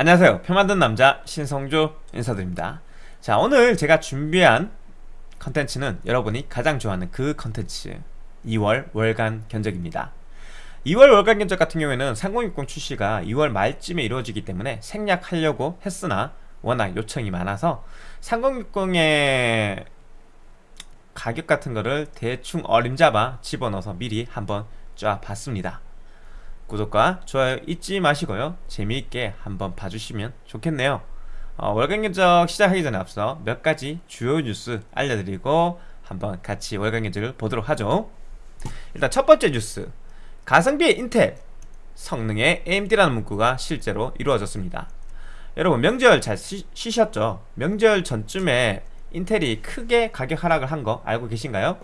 안녕하세요. 표 만든 남자 신성조 인사드립니다. 자 오늘 제가 준비한 컨텐츠는 여러분이 가장 좋아하는 그 컨텐츠 2월 월간 견적입니다. 2월 월간 견적 같은 경우에는 3060 출시가 2월 말쯤에 이루어지기 때문에 생략하려고 했으나 워낙 요청이 많아서 3060의 가격 같은 거를 대충 어림잡아 집어넣어서 미리 한번 쫙 봤습니다 구독과 좋아요 잊지 마시고요. 재미있게 한번 봐주시면 좋겠네요. 어, 월간 견적 시작하기 전에 앞서 몇 가지 주요 뉴스 알려드리고 한번 같이 월간 견적을 보도록 하죠. 일단 첫 번째 뉴스. 가성비의 인텔 성능의 AMD라는 문구가 실제로 이루어졌습니다. 여러분 명절 잘 쉬, 쉬셨죠? 명절 전쯤에 인텔이 크게 가격 하락을 한 거 알고 계신가요?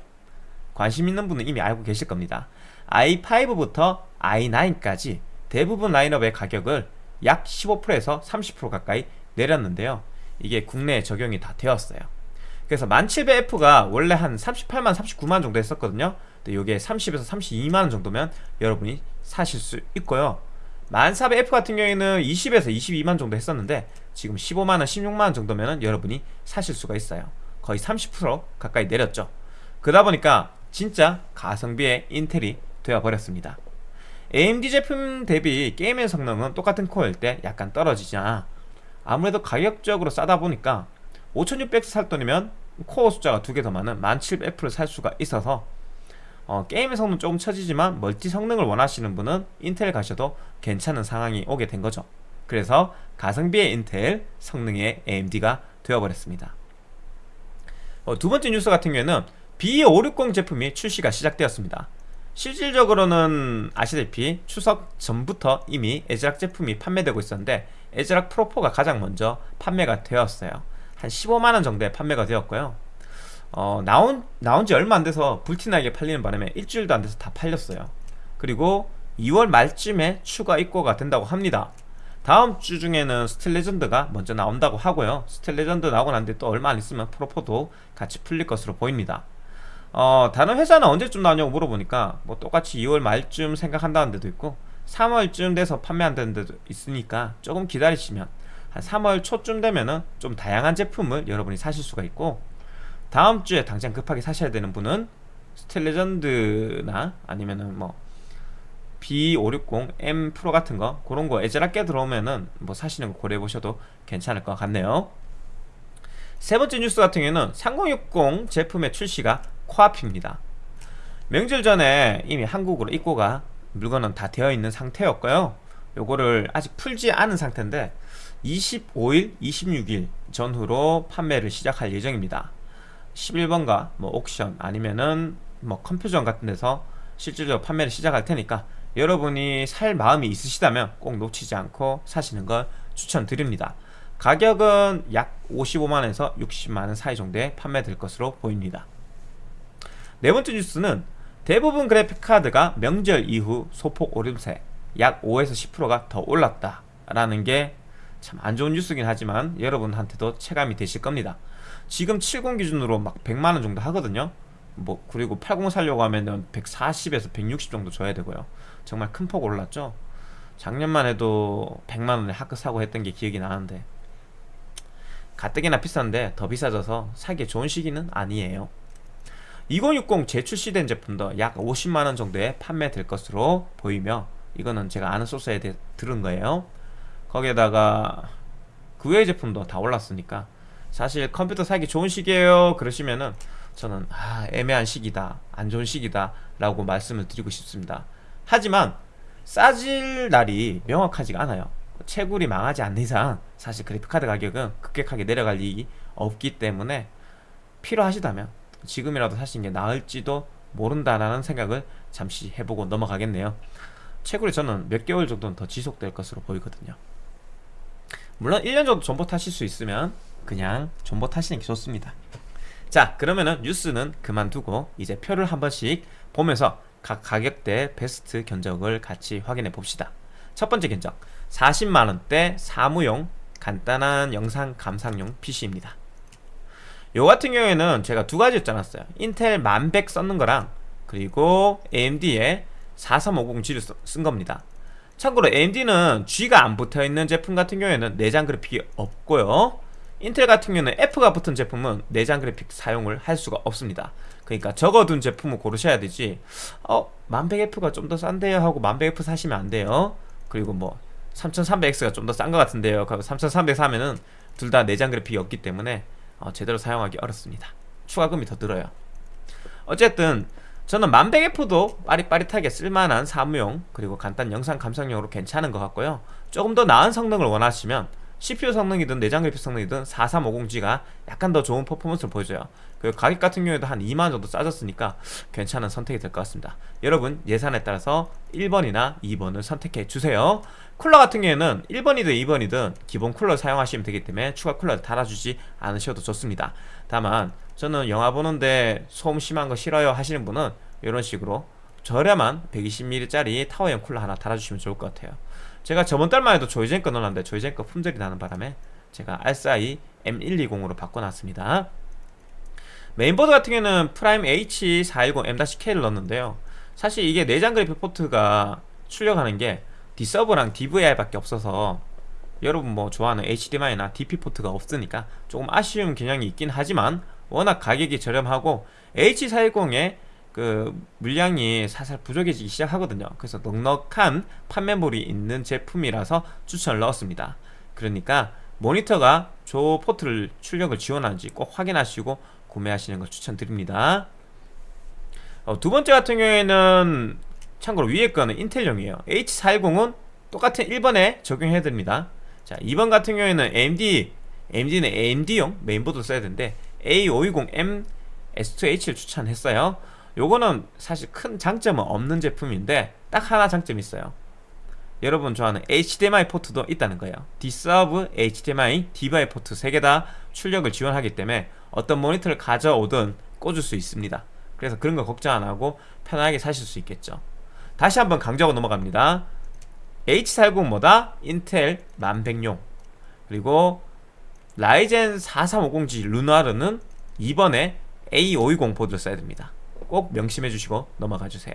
관심 있는 분은 이미 알고 계실 겁니다. i5부터 i9까지 대부분 라인업의 가격을 약 15%에서 30% 가까이 내렸는데요. 이게 국내에 적용이 다 되었어요. 그래서 1700F가 원래 한 38만 39만 정도 했었거든요. 근데 이게 30에서 32만원 정도면 여러분이 사실 수 있고요. 1400F 같은 경우에는 20에서 22만 정도 했었는데 지금 15만원 16만원 정도면 여러분이 사실 수가 있어요. 거의 30% 가까이 내렸죠. 그러다 보니까 진짜 가성비의 인텔이 되어버렸습니다 AMD 제품 대비 게임의 성능은 똑같은 코어일 때 약간 떨어지자 아무래도 가격적으로 싸다 보니까 5600 살 돈이면 코어 숫자가 두 개 더 많은 1700F를 살 수가 있어서 어, 게임의 성능 조금 처지지만 멀티 성능을 원하시는 분은 인텔 가셔도 괜찮은 상황이 오게 된 거죠. 그래서 가성비의 인텔 성능의 AMD가 되어버렸습니다. 어, 두 번째 뉴스 같은 경우에는 B560 제품이 출시가 시작되었습니다 실질적으로는 아시다시피 추석 전부터 이미 ASRock 제품이 판매되고 있었는데 ASRock Pro4가 가장 먼저 판매가 되었어요. 한 15만원 정도에 판매가 되었고요. 어, 나온, 나온 지 얼마 안 돼서 불티나게 팔리는 바람에 일주일도 안 돼서 다 팔렸어요. 그리고 2월 말쯤에 추가 입고가 된다고 합니다. 다음 주 중에는 Steel Legend가 먼저 나온다고 하고요. Steel Legend 나오고 난 뒤에 또 얼마 안 있으면 Pro4도 같이 풀릴 것으로 보입니다 어, 다른 회사는 언제쯤 나오냐고 물어보니까 뭐 똑같이 2월 말쯤 생각한다는 데도 있고 3월쯤 돼서 판매한다는 데도 있으니까 조금 기다리시면 한 3월 초쯤 되면은 좀 다양한 제품을 여러분이 사실 수가 있고 다음 주에 당장 급하게 사셔야 되는 분은 스틸레전드나 아니면은 뭐 B560M 프로 같은 거 그런 거 애절하게 들어오면은 뭐 사시는 거 고려해 보셔도 괜찮을 것 같네요. 세 번째 뉴스 같은 경우에는 3060 제품의 출시가 코앞입니다. 명절 전에 이미 한국으로 입고가 물건은 다 되어 있는 상태였고요. 요거를 아직 풀지 않은 상태인데 25일, 26일 전후로 판매를 시작할 예정입니다. 11번가 뭐 옥션 아니면은 뭐 컴퓨전 같은 데서 실질적으로 판매를 시작할 테니까 여러분이 살 마음이 있으시다면 꼭 놓치지 않고 사시는 걸 추천드립니다. 가격은 약 55만원에서 60만원 사이 정도에 판매될 것으로 보입니다 네 번째 뉴스는 대부분 그래픽카드가 명절 이후 소폭 오름세 약 5에서 10%가 더 올랐다 라는 게 참 안 좋은 뉴스긴 하지만 여러분한테도 체감이 되실 겁니다. 지금 70 기준으로 막 100만원 정도 하거든요. 뭐 그리고 80 살려고 하면 140에서 160 정도 줘야 되고요. 정말 큰 폭 올랐죠? 작년만 해도 100만원에 하크 사고 했던 게 기억이 나는데 가뜩이나 비싼데 더 비싸져서 사기 좋은 시기는 아니에요 2060 재출시된 제품도 약 50만원 정도에 판매될 것으로 보이며 이거는 제가 아는 소스에 대해 들은 거예요. 거기에다가 그 외의 제품도 다 올랐으니까 사실 컴퓨터 사기 좋은 시기에요. 그러시면은 저는 아 애매한 시기다 안 좋은 시기다 라고 말씀을 드리고 싶습니다. 하지만 싸질 날이 명확하지가 않아요. 채굴이 망하지 않는 이상 사실 그래픽카드 가격은 급격하게 내려갈 일이 없기 때문에 필요하시다면 지금이라도 사시는 게 나을지도 모른다라는 생각을 잠시 해보고 넘어가겠네요. 채굴이 저는 몇 개월 정도는 더 지속될 것으로 보이거든요. 물론 1년 정도 존버 타실 수 있으면 그냥 존버 타시는 게 좋습니다. 자 그러면은 뉴스는 그만두고 이제 표를 한 번씩 보면서 각 가격대 베스트 견적을 같이 확인해 봅시다. 첫 번째 견적 40만원대 사무용 간단한 영상 감상용 PC입니다 요 같은 경우에는 제가 두 가지 였잖았어요. 인텔 1100 썼는 거랑 그리고 AMD의 4350G를 쓴 겁니다. 참고로 AMD는 G가 안 붙어있는 제품 같은 경우에는 내장 그래픽이 없고요. 인텔 같은 경우는 F가 붙은 제품은 내장 그래픽 사용을 할 수가 없습니다. 그러니까 적어둔 제품을 고르셔야 되지 어 1100F가 좀 더 싼데요 하고 1100F 사시면 안 돼요. 그리고 뭐 3300X가 좀 더 싼 것 같은데요 3300 사면은 둘 다 내장 그래픽이 없기 때문에 어, 제대로 사용하기 어렵습니다. 추가금이 더 들어요. 어쨌든 저는 1100F도 빠릿빠릿하게 쓸만한 사무용 그리고 간단 영상 감상용으로 괜찮은 것 같고요. 조금 더 나은 성능을 원하시면 CPU 성능이든 내장 그래픽 성능이든 4350G가 약간 더 좋은 퍼포먼스를 보여줘요. 그 가격 같은 경우에도 한 2만원 정도 싸졌으니까 괜찮은 선택이 될 것 같습니다. 여러분 예산에 따라서 1번이나 2번을 선택해 주세요 쿨러 같은 경우에는 1번이든 2번이든 기본 쿨러 사용하시면 되기 때문에 추가 쿨러를 달아주지 않으셔도 좋습니다. 다만 저는 영화 보는데 소음 심한 거 싫어요 하시는 분은 이런 식으로 저렴한 120mm짜리 타워형 쿨러 하나 달아주시면 좋을 것 같아요. 제가 저번 달만 해도 조이젠 거 넣었는데 조이젠 거 품절이 나는 바람에 제가 RSI M120으로 바꿔놨습니다. 메인보드 같은 경우는 PRIME H410M-K를 넣었는데요. 사실 이게 내장 그래픽 포트가 출력하는 게 D-Sub랑 DVI 밖에 없어서 여러분 뭐 좋아하는 HDMI나 DP 포트가 없으니까 조금 아쉬운 경향이 있긴 하지만 워낙 가격이 저렴하고 H410의 그 물량이 살살 부족해지기 시작하거든요. 그래서 넉넉한 판매물이 있는 제품이라서 추천을 넣었습니다. 그러니까 모니터가 저 포트를 출력을 지원하는지 꼭 확인하시고 구매하시는 걸 추천드립니다. 어, 두 번째 같은 경우에는 참고로 위에 거는 인텔용이에요. H410은 똑같은 1번에 적용해드립니다. 자 2번 같은 경우에는 AMD AMD는 AMD용 메인보드 써야 되는데 A520M S2H를 추천했어요. 요거는 사실 큰 장점은 없는 제품인데 딱 하나 장점이 있어요. 여러분 좋아하는 HDMI 포트도 있다는 거예요. D-Sub, HDMI, DVI 포트 3개 다 출력을 지원하기 때문에 어떤 모니터를 가져오든 꽂을 수 있습니다. 그래서 그런 거 걱정 안 하고 편하게 사실 수 있겠죠 다시 한번 강조하고 넘어갑니다. H410보다? 인텔 1100용. 그리고 라이젠 4350G 루나르는 이번에 A520 보드를 써야 됩니다. 꼭 명심해 주시고 넘어가 주세요.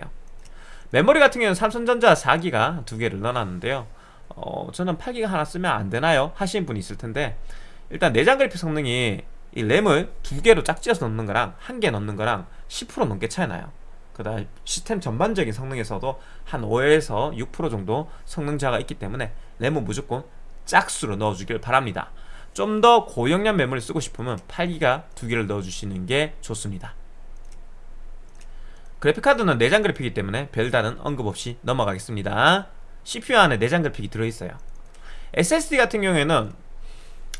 메모리 같은 경우는 삼성전자 4기가 두 개를 넣어놨는데요. 어, 저는 8기가 하나 쓰면 안 되나요? 하시는 분이 있을 텐데 일단 내장 그래픽 성능이 이 램을 두 개로 짝지어서 넣는 거랑 한 개 넣는 거랑 10% 넘게 차이 나요 그 다음 시스템 전반적인 성능에서도 한 5에서 6% 정도 성능차가 있기 때문에 램은 무조건 짝수로 넣어주길 바랍니다. 좀 더 고용량 메모리 쓰고 싶으면 8기가 두 개를 넣어주시는 게 좋습니다. 그래픽카드는 내장 그래픽이기 때문에 별다른 언급 없이 넘어가겠습니다. CPU 안에 내장 그래픽이 들어있어요. SSD 같은 경우에는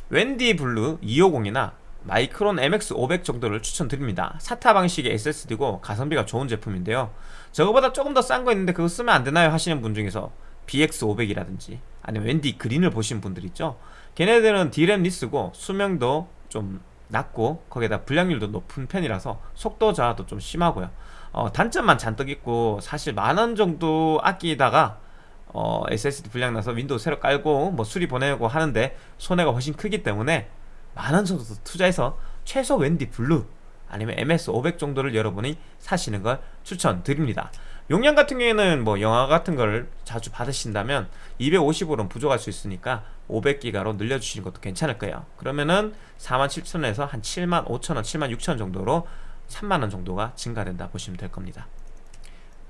웬디 Blue 250이나 Micron MX500 정도를 추천드립니다. SATA 방식의 SSD고 가성비가 좋은 제품인데요. 저거보다 조금 더 싼 거 있는데 그거 쓰면 안되나요? 하시는 분 중에서 BX500이라든지 아니면 웬디 Green을 보신 분들 있죠? 걔네들은 D램 less고 수명도 좀 낮고 거기에다 불량률도 높은 편이라서 속도 저하도 좀 심하고요. 어, 단점만 잔뜩 있고 사실 만 원 정도 아끼다가 어, SSD 불량 나서 윈도우 새로 깔고 뭐 수리 보내고 하는데 손해가 훨씬 크기 때문에 만원 정도 투자해서 최소 웬디 Blue 아니면 MX500 정도를 여러분이 사시는 걸 추천드립니다. 용량 같은 경우에는 뭐 영화 같은 걸 자주 받으신다면 250으로는 부족할 수 있으니까 500기가로 늘려주시는 것도 괜찮을 거예요. 그러면은 47,000원에서 한 75,000원, 76,000원 정도로 3만원 정도가 증가된다 보시면 될 겁니다.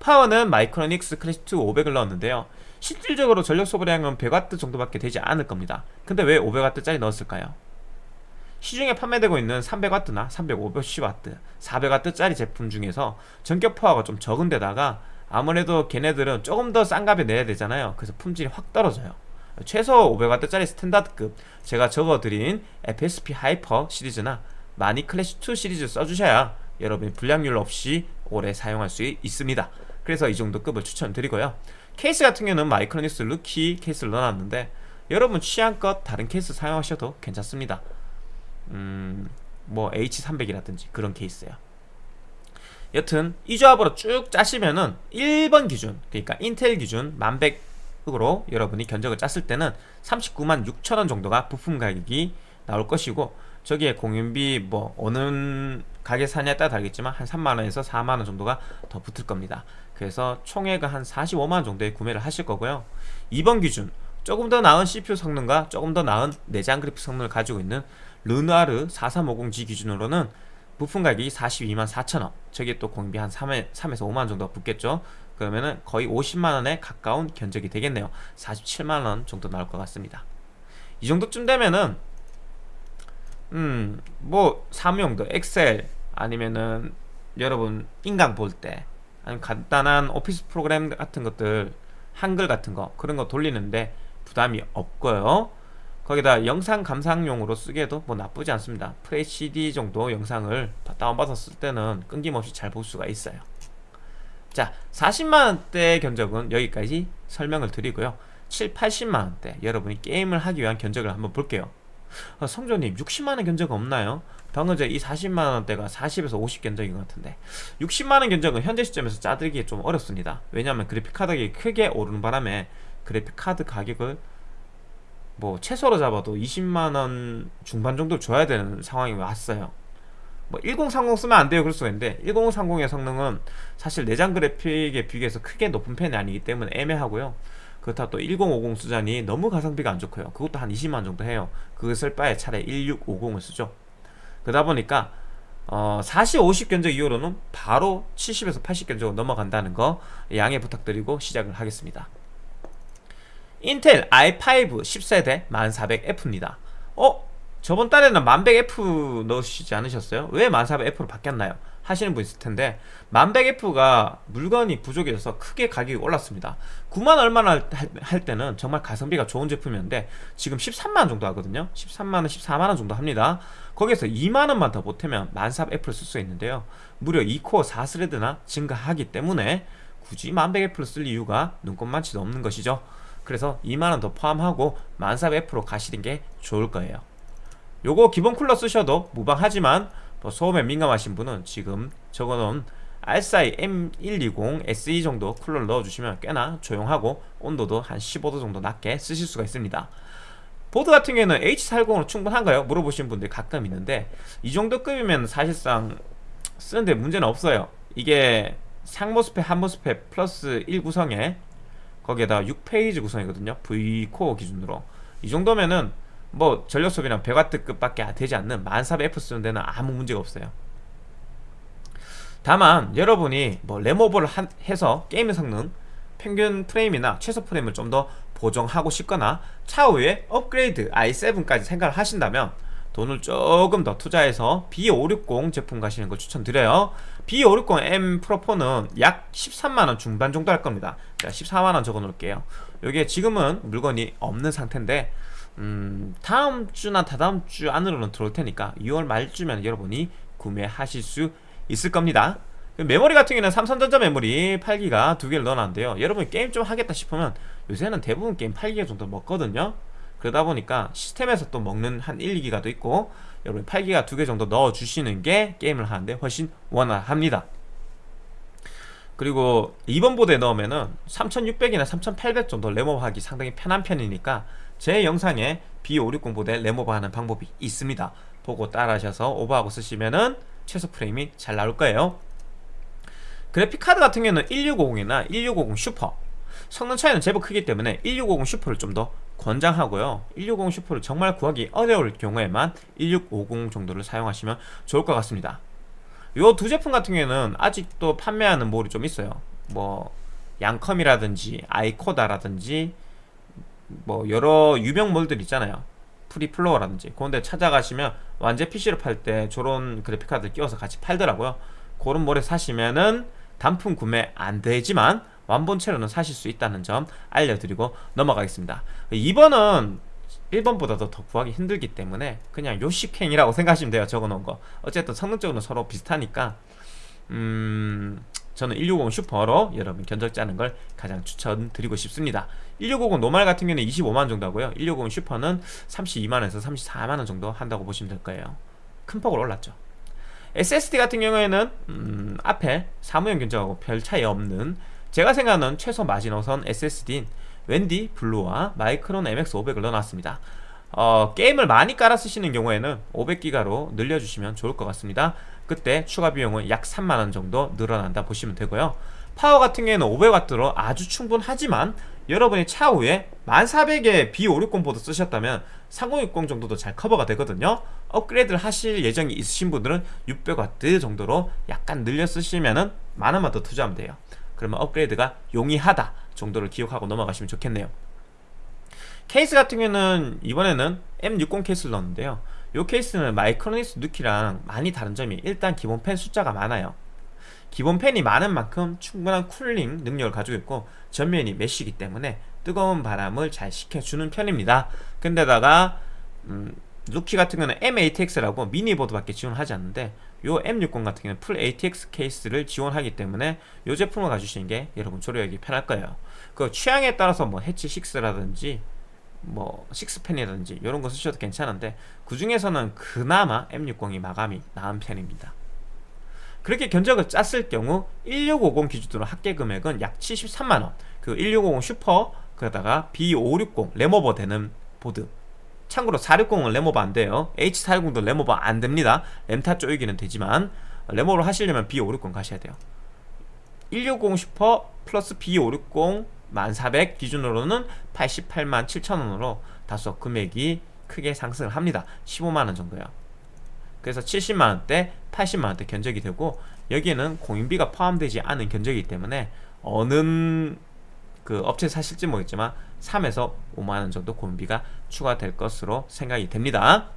파워는 Micronics Classic2 500을 넣었는데요. 실질적으로 전력 소비량은 100W 정도밖에 되지 않을 겁니다. 근데 왜 500W짜리 넣었을까요? 시중에 판매되고 있는 300W나 350W, 400W짜리 제품 중에서 정격 파워가 좀 적은 데다가 아무래도 걔네들은 조금 더 싼 값에 내야 되잖아요. 그래서 품질이 확 떨어져요. 최소 500W짜리 standard급 제가 적어드린 FSP Hyper 시리즈나 마니 클래시2 시리즈 써주셔야 여러분이 불량률 없이 오래 사용할 수 있습니다. 그래서 이 정도 급을 추천드리고요. 케이스 같은 경우는 마이크로닉스 루키 케이스를 넣어놨는데 여러분 취향껏 다른 케이스 사용하셔도 괜찮습니다 음... 뭐 H300이라든지 그런 케이스예요. 여튼 이 조합으로 쭉 짜시면은 1번 기준 그러니까 인텔 기준 1100으로 여러분이 견적을 짰을 때는 39만 6천원 정도가 부품 가격이 나올 것이고 저기에 공연비 뭐 어느 가게 사냐에 따라 다르겠지만 한 3만원에서 4만원 정도가 더 붙을 겁니다. 그래서 총액은 한 45만원 정도에 구매를 하실 거고요. 이번 기준 조금 더 나은 CPU 성능과 조금 더 나은 내장 그래픽 성능을 가지고 있는 르누아르 4350G 기준으로는 부품 가격이 42만 4천원. 저게 또 공비 한 3에, 3에서 5만원 정도 붙겠죠? 그러면은 거의 50만원에 가까운 견적이 되겠네요. 47만원 정도 나올 것 같습니다. 이 정도쯤 되면은 음뭐 사무용도 엑셀 아니면은 여러분 인강 볼 때 아니면 간단한 오피스 프로그램 같은 것들 한글 같은 거 그런 거 돌리는데 부담이 없고요 거기다 영상 감상용으로 쓰기에도 뭐 나쁘지 않습니다. FHD 정도 영상을 다운받았을 때는 끊김없이 잘 볼 수가 있어요. 자 40만원대 견적은 여기까지 설명을 드리고요. 7, 80만원대 여러분이 게임을 하기 위한 견적을 한번 볼게요. 아, 성조님 60만원 견적 없나요? 방금 전에 이 40만원대가 40에서 50 견적인 것 같은데. 60만원 견적은 현재 시점에서 짜들기 좀 어렵습니다. 왜냐하면 그래픽카드 가격이 크게 오르는 바람에 그래픽카드 가격을 뭐 최소로 잡아도 20만원 중반 정도 줘야 되는 상황이 왔어요. 뭐 1030 쓰면 안 돼요 그럴 수가 있는데. 1030의 성능은 사실 내장 그래픽에 비교해서 크게 높은 편이 아니기 때문에 애매하고요. 그렇다 또 1050 수잔이 너무 가성비가 안 좋고요. 그것도 한 20만 정도 해요. 쓸 바에 차라리 1650을 쓰죠. 그러다 보니까 어, 40, 50 견적 이후로는 바로 70에서 80 견적으로 넘어간다는 거 양해 부탁드리고 시작을 하겠습니다 인텔 i5 10세대 1400F입니다 어? 저번 달에는 1100F 넣으시지 않으셨어요? 왜 1400F로 바뀌었나요? 하시는 분 있을 텐데 1100F가 물건이 부족해서 크게 가격이 올랐습니다 9만 얼마나 할 때는 정말 가성비가 좋은 제품이었는데 지금 13만원 정도 하거든요 13만원 14만원 정도 합니다 거기에서 2만원만 더 보태면 1400F를 쓸 수 있는데요 무려 2코어 4스레드나 증가하기 때문에 굳이 1100F를 쓸 이유가 눈꼽만치도 없는 것이죠 그래서 2만원 더 포함하고 1400F로 가시는 게 좋을 거예요. 요거 기본 쿨러 쓰셔도 무방하지만 뭐 소음에 민감하신 분은 지금 적어놓은 RSI M120 SE 정도 쿨러를 넣어주시면 꽤나 조용하고 온도도 한 15도 정도 낮게 쓰실 수가 있습니다. 보드 같은 경우에는 H40으로 충분한가요? 물어보시는 분들이 가끔 있는데 이 정도 급이면 사실상 쓰는데 문제는 없어요. 이게 상모스펙 한모스펙 플러스 1 구성에 거기에다 6페이지 구성이거든요. V코어 기준으로. 이 정도면은 뭐 전력 소비량 100W급 밖에 되지 않는 1400F 쓰는 데는 아무 문제가 없어요. 다만 여러분이 뭐 한, 해서 게임의 성능 평균 프레임이나 최소 프레임을 좀 더 보정하고 싶거나 차후에 업그레이드 i7까지 생각을 하신다면 돈을 조금 더 투자해서 B560 제품 가시는 걸 추천드려요. B560M 프로4는 약 13만원 중반 정도 할 겁니다 제가 14만원 적어 놓을게요. 이게 지금은 물건이 없는 상태인데 음, 다음 주나 다다음 주 안으로는 들어올 테니까 6월 말쯤에 여러분이 구매하실 수 있을 겁니다. 메모리 같은 경우는 삼성전자 메모리 8기가 두 개를 넣어놨는데요. 여러분 게임 좀 하겠다 싶으면 요새는 대부분 게임 8기가 정도 먹거든요. 그러다 보니까 시스템에서 또 먹는 한 1, 2기가도 있고 여러분 8기가 두 개 정도 넣어주시는 게 게임을 하는데 훨씬 원활합니다 그리고 2번 보드에 넣으면은 3600이나 3800 정도 램오버하기 상당히 편한 편이니까 제 영상에 B560 보드에 램오버하는 방법이 있습니다. 보고 따라하셔서 오버하고 쓰시면은 최소 프레임이 잘 나올 거예요. 그래픽카드 같은 경우는 1650이나 1650 슈퍼. 성능 차이는 제법 크기 때문에 1650 슈퍼를 좀 더 권장하고요. 1650 슈퍼를 정말 구하기 어려울 경우에만 1650 정도를 사용하시면 좋을 것 같습니다 요 두 제품 같은 경우에는 아직도 판매하는 몰이 좀 있어요. 뭐 양컴이라든지 아이코다라든지 뭐 여러 유명 몰들 있잖아요. 프리플로우라든지. 그런데 찾아가시면 완제 PC를 팔때 저런 그래픽카드 끼워서 같이 팔더라고요. 그런 몰에 사시면은 단품 구매 안 되지만 완본체로는 사실 수 있다는 점 알려드리고 넘어가겠습니다. 2번은 1번보다도 더 구하기 힘들기 때문에 그냥 요식행위라고 생각하시면 돼요 적어놓은 거. 어쨌든 성능적으로 서로 비슷하니까. 음... 저는 1650 슈퍼로 여러분 견적 짜는 걸 가장 추천드리고 싶습니다. 1650 노말 같은 경우는 25만원 정도 하고요. 160 슈퍼는 32만원에서 34만원 정도 한다고 보시면 될 거예요. 큰 폭으로 올랐죠. SSD 같은 경우에는 음, 앞에 사무용 견적하고 별 차이 없는 제가 생각하는 최소 마지노선 SSD인 웬디 블루와 마이크론 MX500을 넣어놨습니다. 어, 게임을 많이 깔아 쓰시는 경우에는 500기가로 늘려주시면 좋을 것 같습니다. 그때 추가 비용은 약 3만원 정도 늘어난다 보시면 되고요. 파워 같은 경우에는 500W로 아주 충분하지만 여러분이 차후에 1400에 B560 보드 쓰셨다면 3060 정도도 잘 커버가 되거든요. 업그레이드를 하실 예정이 있으신 분들은 600W 정도로 약간 늘려 쓰시면 은 만원만 더 투자하면 돼요. 그러면 업그레이드가 용이하다 정도를 기억하고 넘어가시면 좋겠네요. 케이스 같은 경우는 이번에는 M60 케이스를 넣었는데요. 이 케이스는 마이크로닉스 루키랑 많이 다른 점이 일단 기본 팬 숫자가 많아요. 기본 팬이 많은 만큼 충분한 쿨링 능력을 가지고 있고 전면이 mesh기 때문에 뜨거운 바람을 잘 식혀주는 편입니다. 근데다가 음, 루키 같은 경우는 M-ATX라고 미니보드밖에 지원하지 않는데 요 M60 같은 경우는 full ATX 케이스를 지원하기 때문에 이 제품을 가주시는 게 여러분 조립하기 편할 거예요 그 취향에 따라서 뭐 H6라든지 뭐 six팬이라든지 이런 거 쓰셔도 괜찮은데 그 중에서는 그나마 M60이 마감이 나은 편입니다. 그렇게 견적을 짰을 경우 1650 기준으로 합계 금액은 약 73만원. 그 1650 슈퍼 그러다가 B560 램오버 되는 보드. 참고로 460은 램오버 안 돼요. H410도 램오버 안 됩니다. 램타 쪼이기는 되지만 램오버를 하시려면 B560 가셔야 돼요. 1650 슈퍼 플러스 B560 1400 기준으로는 88만 7천원으로 다소 금액이 크게 상승을 합니다. 15만원 정도요. 그래서 70만원대 80만원대 견적이 되고 여기에는 공임비가 포함되지 않은 견적이기 때문에 어느 그 업체 사실지 모르겠지만 3에서 5만원 정도 공임비가 추가될 것으로 생각이 됩니다.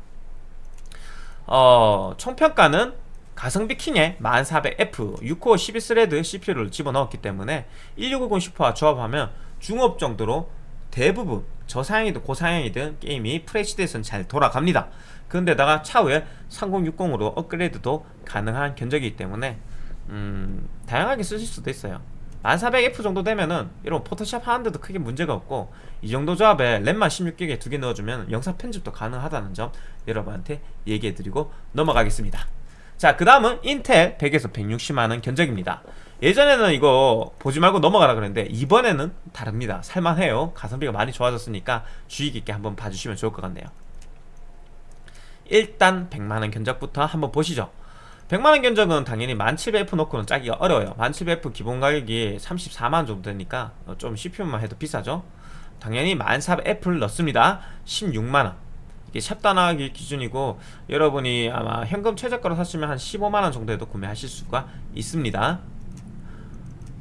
어, 총평가는 가성비 킹에 1400F 6코어 12thread CPU를 집어넣었기 때문에 1650 슈퍼와 조합하면 중옵 정도로 대부분 저사양이든 고사양이든 게임이 FHD에서는 잘 돌아갑니다. 그런데다가 차후에 3060으로 업그레이드도 가능한 견적이기 때문에 음, 다양하게 쓰실 수도 있어요. 1400F 정도 되면은 이런 포토샵 하는데도 크게 문제가 없고 이 정도 조합에 램만 16기가에 두개 넣어주면 영상 편집도 가능하다는 점 여러분한테 얘기해드리고 넘어가겠습니다 자 그 다음은 인텔 100에서 160만원 견적입니다. 예전에는 이거 보지 말고 넘어가라 그랬는데 이번에는 다릅니다. 살만해요. 가성비가 많이 좋아졌으니까 주의 깊게 한번 봐주시면 좋을 것 같네요. 일단 100만원 견적부터 한번 보시죠. 100만원 견적은 당연히 1700F 놓고는 짜기가 어려워요. 1700F 기본 가격이 34만원 정도 되니까 좀 CPU만 해도 비싸죠. 당연히 1400F를 넣습니다. 16만원. 이게 샵단하기 기준이고 여러분이 아마 현금 최저가로 샀으면 한 15만원 정도에도 구매하실 수가 있습니다.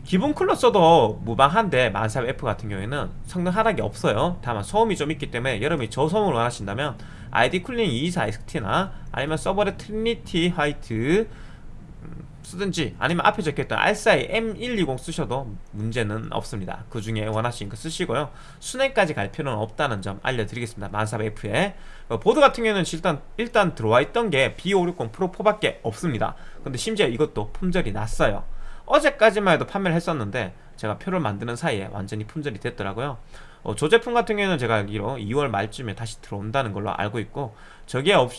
기본 쿨러 써도 무방한데 1400F 같은 경우에는 성능 하락이 없어요. 다만 소음이 좀 있기 때문에 여러분이 저소음을 원하신다면 ID-COOLING 224XT나 아니면 써모랩 Trinity White 음, 쓰든지 아니면 앞에 적혀있던 알사이 M120 쓰셔도 문제는 없습니다. 그 중에 원하시는 거 쓰시고요. 수냉까지 갈 필요는 없다는 점 알려드리겠습니다. 1400F에 어, 보드 같은 경우에는 일단, 일단 들어와 있던 게 B560 Pro 4밖에 없습니다. 근데 심지어 이것도 품절이 났어요. 어제까지만 해도 판매를 했었는데 제가 표를 만드는 사이에 완전히 품절이 됐더라고요. 어, 저 제품 같은 경우에는 제가 알기로 2월 말쯤에 다시 들어온다는 걸로 알고 있고 저게 없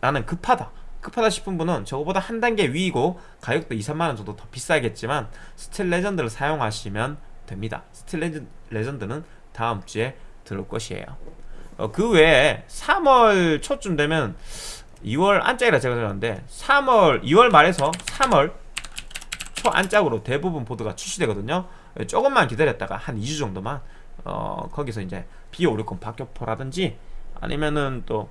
나는 급하다 급하다 싶은 분은 저거보다 한 단계 위이고 가격도 2, 3만원 정도 더 비싸겠지만 Steel Legend를 사용하시면 됩니다. Steel Legend는 다음 주에 들어올 것이에요. 어, 그 외에 3월 초쯤 되면 2월 안짝이라 제가 들었는데 3월 2월 말에서 3월 초 안짝으로 대부분 보드가 출시되거든요. 조금만 기다렸다가 한 2주 정도만 어, 거기서 이제 B560 박격포라든지 아니면은 또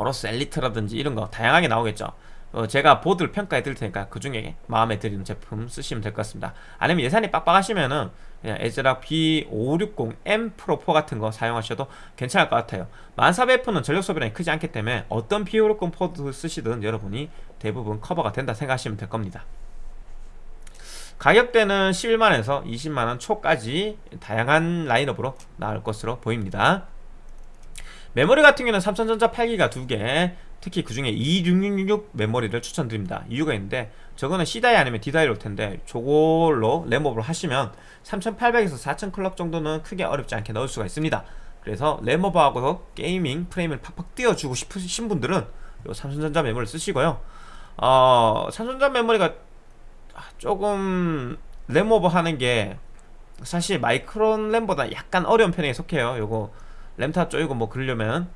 AORUS Elite라든지 이런 거 다양하게 나오겠죠. 어, 제가 보드를 평가해 드릴 테니까 그 중에 마음에 드는 제품 쓰시면 될 것 같습니다. 아니면 예산이 빡빡하시면은 그냥 ASRock B560M Pro 4 같은 거 사용하셔도 괜찮을 것 같아요. 1400F는 전력 소비량이 크지 않기 때문에 어떤 B560 보드 쓰시든 여러분이 대부분 커버가 된다 생각하시면 될 겁니다. 가격대는 11만원에서 20만원 초까지 다양한 라인업으로 나올 것으로 보입니다 메모리 같은 경우는 삼성전자 8기가 2개 특히 그 중에 2666 메모리를 추천드립니다. 이유가 있는데 저거는 C die 아니면 D die 올 텐데 저걸로 램오버를 하시면 3800에서 4000 클럭 정도는 크게 어렵지 않게 넣을 수가 있습니다. 그래서 램오버하고 게이밍 프레임을 팍팍 띄워주고 싶으신 분들은 요 삼성전자 메모리를 쓰시고요. 어, 삼성전자 메모리가 조금 램오버 하는 게 사실 마이크론 램보다 약간 어려운 편에 속해요. 요거 램타 쪼이고 뭐 그러려면.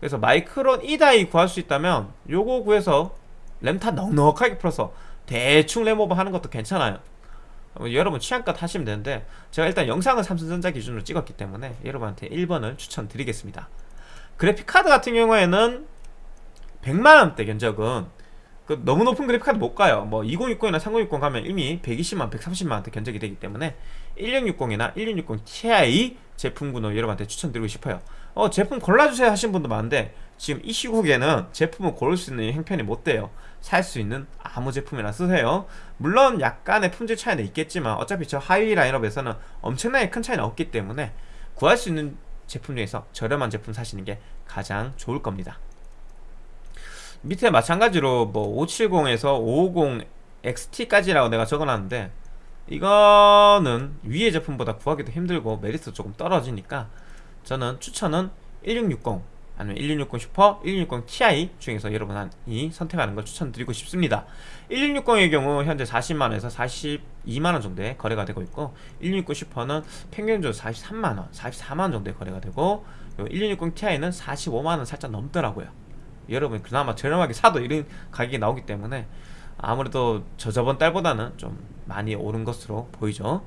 그래서 마이크론 2다이 구할 수 있다면 요거 구해서 램타 넉넉하게 풀어서 대충 램오버 하는 것도 괜찮아요. 어, 여러분 취향껏 하시면 되는데 제가 일단 영상을 삼성전자 기준으로 찍었기 때문에 여러분한테 1번을 추천드리겠습니다. 그래픽카드 같은 경우에는 100만원대 견적은 그 너무 높은 그래픽카드 못 가요. 뭐 2060이나 3060 가면 이미 120만 130만원대 견적이 되기 때문에 1660이나 1660 Ti 제품군을 여러분한테 추천드리고 싶어요. 어 제품 골라주세요 하신 분도 많은데 지금 이 시국에는 제품을 고를 수 있는 형편이 못 돼요. 살 수 있는 아무 제품이나 쓰세요. 물론 약간의 품질 차이는 있겠지만 어차피 저 하위 라인업에서는 엄청나게 큰 차이는 없기 때문에 구할 수 있는 제품 중에서 저렴한 제품 사시는 게 가장 좋을 겁니다 밑에 마찬가지로 뭐 570에서 550 XT까지라고 내가 적어놨는데 이거는 위의 제품보다 구하기도 힘들고 메리트 조금 떨어지니까 저는 추천은 1660 아니면 1660 슈퍼, 1660 Ti 중에서 여러분이 선택하는 걸 추천드리고 싶습니다. 1660의 경우 현재 40만원에서 42만원 정도의 거래가 되고 있고 1660 슈퍼는 평균적으로 43만원, 44만원 정도의 거래가 되고 1660 Ti는 45만원 살짝 넘더라고요 여러분 그나마 저렴하게 사도 이런 가격이 나오기 때문에 아무래도 저 저번 달보다는 좀 많이 오른 것으로 보이죠.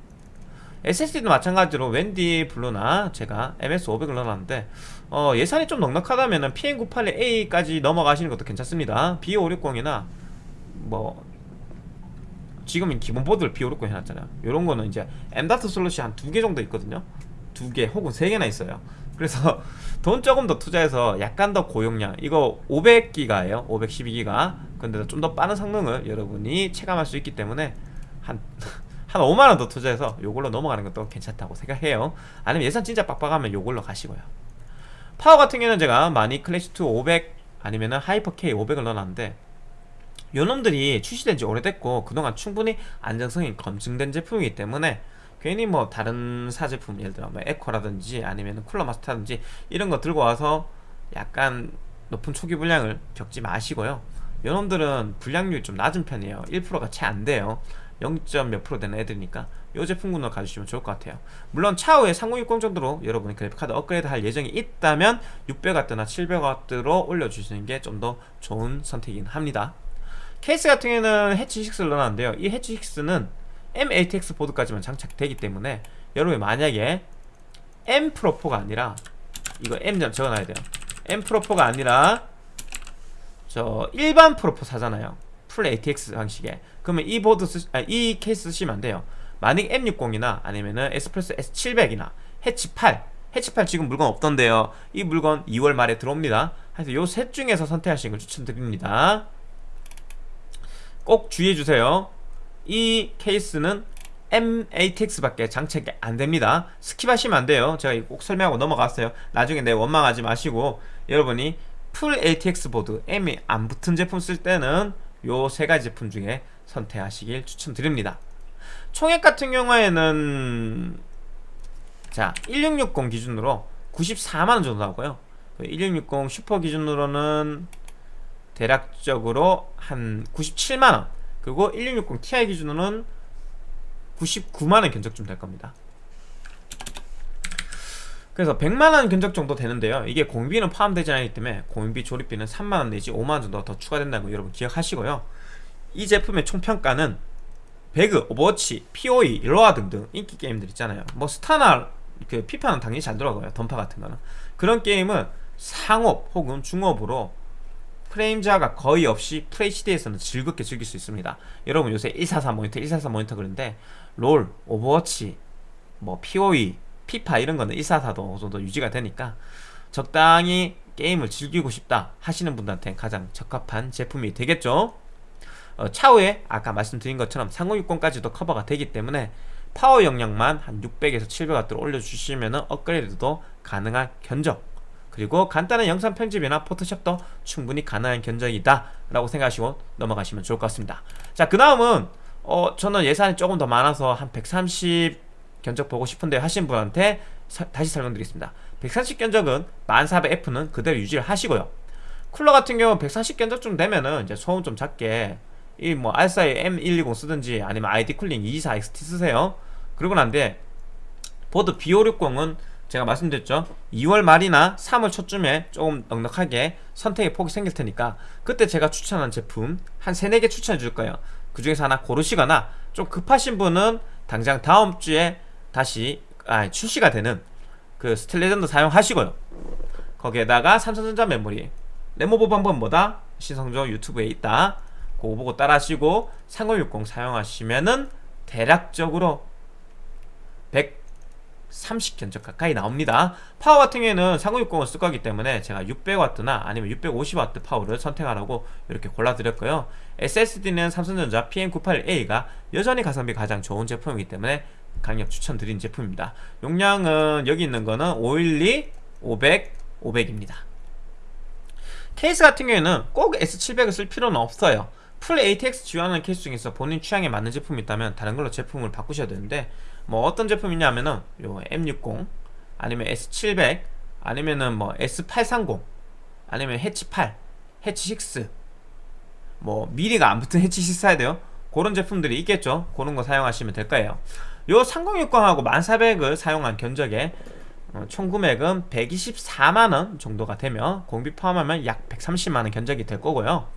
SSD도 마찬가지로 웬디 블루나 제가 MS500을 넣어놨는데 어, 예산이 좀 넉넉하다면 PM981A까지 넘어가시는 것도 괜찮습니다. B560이나 뭐 지금은 기본 보드를 B560 해놨잖아요. 이런 거는 이제 M.2 슬롯이 한 두 개 정도 있거든요. 두 개 혹은 세 개나 있어요 그래서 돈 조금 더 투자해서 약간 더 고용량. 이거 500기가예요. 512기가. 근데 좀 더 빠른 성능을 여러분이 체감할 수 있기 때문에 한, 한 5만원 더 투자해서 요걸로 넘어가는 것도 괜찮다고 생각해요. 아니면 예산 진짜 빡빡하면 요걸로 가시고요. 파워 같은 경우는 제가 마닉 클래식2 500 아니면은 하이퍼 K 500을 넣어놨는데 요 놈들이 출시된 지 오래됐고 그동안 충분히 안정성이 검증된 제품이기 때문에 괜히 뭐 다른 타사 제품 예를 들어 뭐 에코라든지 아니면 쿨러 마스터라든지 이런 거 들고 와서 약간 높은 초기 불량을 겪지 마시고요. 요놈들은 불량률이 좀 낮은 편이에요. 1%가 채 안 돼요. 0. 몇 프로 되는 애들이니까 이 제품군을 가주시면 좋을 것 같아요. 물론 차후에 3060 정도로 여러분이 그래픽카드 업그레이드 할 예정이 있다면 600W나 700W로 올려주시는 게 좀 더 좋은 선택이긴 합니다. 케이스 같은 경우에는 해치 6를 넣어놨는데요. 이 해치 6는 M-ATX 보드까지만 장착되기 때문에 여러분이 만약에 M 프로4가 아니라 이거 M 좀 적어놔야 돼요. M 프로4가 아니라 저 일반 프로4 사잖아요. full ATX 방식에. 그러면 이 보드 쓰, 아, 이 케이스 쓰시면 안 돼요. 만약 M60이나 아니면은 에스프레소 S700이나 해치 8 해치 8 지금 물건 없던데요. 이 물건 2월 말에 들어옵니다. 그래서 요 셋 중에서 선택하시는 걸 추천드립니다. 꼭 주의해주세요 이 케이스는 M-ATX밖에 장착이 안됩니다. skip하시면 안돼요. 제가 꼭 설명하고 넘어갔어요. 나중에 내 원망하지 마시고 여러분이 full ATX 보드 M이 안 붙은 제품 쓸 때는 요 세 가지 제품 중에 선택하시길 추천드립니다. 총액 같은 경우에는 자 1660 기준으로 94만원 정도 나오고요. 1660 슈퍼 기준으로는 대략적으로 한 97만원 그리고 1660 Ti 기준으로는 99만원 견적쯤 될 겁니다. 그래서 100만원 견적 정도 되는데요. 이게 공비는 포함되지 않기 때문에 공비 조립비는 3만원 내지 5만원 정도 더 추가된다는 거 여러분 기억하시고요. 이 제품의 총평가는 배그, 오버워치, POE, 로아 등등 인기 게임들 있잖아요. 뭐 스타나 그 피파는 당연히 잘 들어가요. 던파 같은 거는. 그런 게임은 상옵 혹은 중옵으로 프레임 저하가 거의 없이 FHD에서는 즐겁게 즐길 수 있습니다. 여러분 요새 144 모니터 144 모니터 그런데 롤, 오버워치, 뭐 POE, 피파 이런 거는 144도 어느 정도 유지가 되니까 적당히 게임을 즐기고 싶다 하시는 분들한테 가장 적합한 제품이 되겠죠? 어, 차후에 아까 말씀드린 것처럼 3060까지도 커버가 되기 때문에 파워 용량만 한 600에서 700W로 올려주시면 업그레이드도 가능한 견적 그리고 간단한 영상 편집이나 포토샵도 충분히 가능한 견적이다 라고 생각하시고 넘어가시면 좋을 것 같습니다. 자 그 다음은 어, 저는 예산이 조금 더 많아서 한 130 견적 보고 싶은데 하신 분한테 사, 다시 설명드리겠습니다. 130 견적은 1400F는 그대로 유지를 하시고요. 쿨러 같은 경우 140 견적쯤 되면은 이제 소음 좀 작게 이 뭐 알사의 M120 쓰든지 아니면 ID 쿨링 224XT 쓰세요. 그러고 난데 보드 B560은 제가 말씀드렸죠. 2월 말이나 3월 초쯤에 조금 넉넉하게 선택의 폭이 생길 테니까 그때 제가 추천한 제품 한 3, 4개 추천해 줄 거예요. 그 중에서 하나 고르시거나 좀 급하신 분은 당장 다음 주에 다시 아, 출시가 되는 그 스틸레전드 사용하시고요. 거기에다가 삼성전자 메모리 램오버 방법 뭐다? 신성조 유튜브에 있다. 그거 보고 따라하시고 3060 사용하시면은 대략적으로 130 견적 가까이 나옵니다. 파워 같은 경우에는 3060을 쓸 거기 때문에 제가 600W나 아니면 650W 파워를 선택하라고 이렇게 골라드렸고요. SSD는 삼성전자 PM981A가 여전히 가성비 가장 좋은 제품이기 때문에 강력 추천드린 제품입니다. 용량은 여기 있는 거는 512, 500, 500입니다. 케이스 같은 경우에는 꼭 S700을 쓸 필요는 없어요. full ATX 지원하는 케이스 중에서 본인 취향에 맞는 제품이 있다면 다른 걸로 제품을 바꾸셔야 되는데 뭐 어떤 제품이냐면은 요 M60 아니면 S700 아니면은 뭐 S830 아니면 해치 8 해치 6 뭐 미니가 안 붙은 해치 6 사야 돼요? 그런 제품들이 있겠죠? 그런 거 사용하시면 될 거예요. 요 3060하고 1400을 사용한 견적에 어, 총 금액은 124만원 정도가 되며 공비 포함하면 약 130만원 견적이 될 거고요.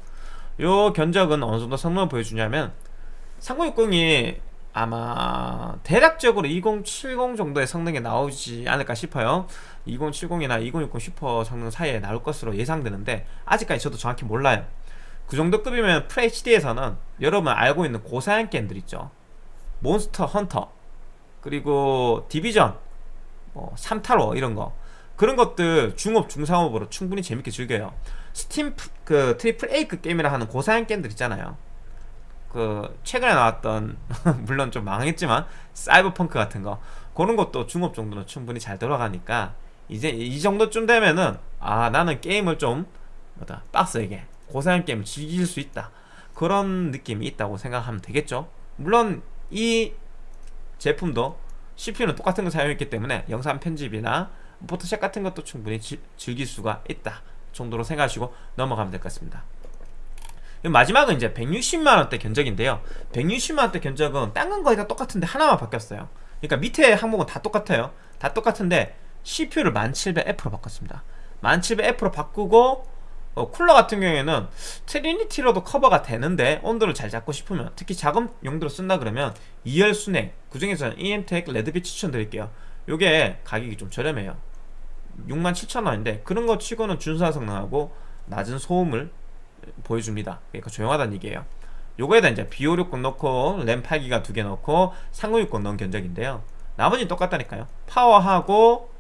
요 견적은 어느 정도 성능을 보여주냐면 3060이 아마 대략적으로 2070 정도의 성능이 나오지 않을까 싶어요. 2070이나 2060 슈퍼 성능 사이에 나올 것으로 예상되는데 아직까지 저도 정확히 몰라요. 그 정도 급이면 FHD에서는 여러분 알고 있는 고사양 게임들 있죠. 몬스터 헌터 그리고 디비전 뭐 삼탈워 이런 거. 그런 것들 중옵 중상옵으로 충분히 재밌게 즐겨요. 스팀 그 triple A급 게임이라 하는 고사양 게임들 있잖아요 그 최근에 나왔던 물론 좀 망했지만 사이버펑크 같은 거 그런 것도 중옵 정도는 충분히 잘 돌아가니까 이제 이 정도쯤 되면은 아 나는 게임을 좀 뭐다 빡세게 고사양 게임을 즐길 수 있다 그런 느낌이 있다고 생각하면 되겠죠. 물론 이 제품도 CPU는 똑같은 걸 사용했기 때문에 영상 편집이나 포토샵 같은 것도 충분히 지, 즐길 수가 있다 정도로 생각하시고 넘어가면 될 것 같습니다 마지막은 이제 160만원대 견적인데요. 160만원대 견적은 딴건 거의 다 똑같은데 하나만 바뀌었어요. 그러니까 밑에 항목은 다 똑같아요. 다 똑같은데 CPU를 10700F로 바꿨습니다. 10700F로 바꾸고 어, 쿨러 같은 경우에는 트리니티로도 커버가 되는데 온도를 잘 잡고 싶으면 특히 작업 용도로 쓴다 그러면 2열 수냉 그 중에서는 EMTEC 레드빛 추천드릴게요. 요게 가격이 좀 저렴해요. 67,000원인데 그런 거 치고는 준수한 성능하고 낮은 소음을 보여줍니다. 그러니까 조용하다는 얘기예요. 요거에다 이제 B560 넣고 램 8기가 두 개 넣고 3060 넣은 견적인데요. 나머지는 똑같다니까요. 파워하고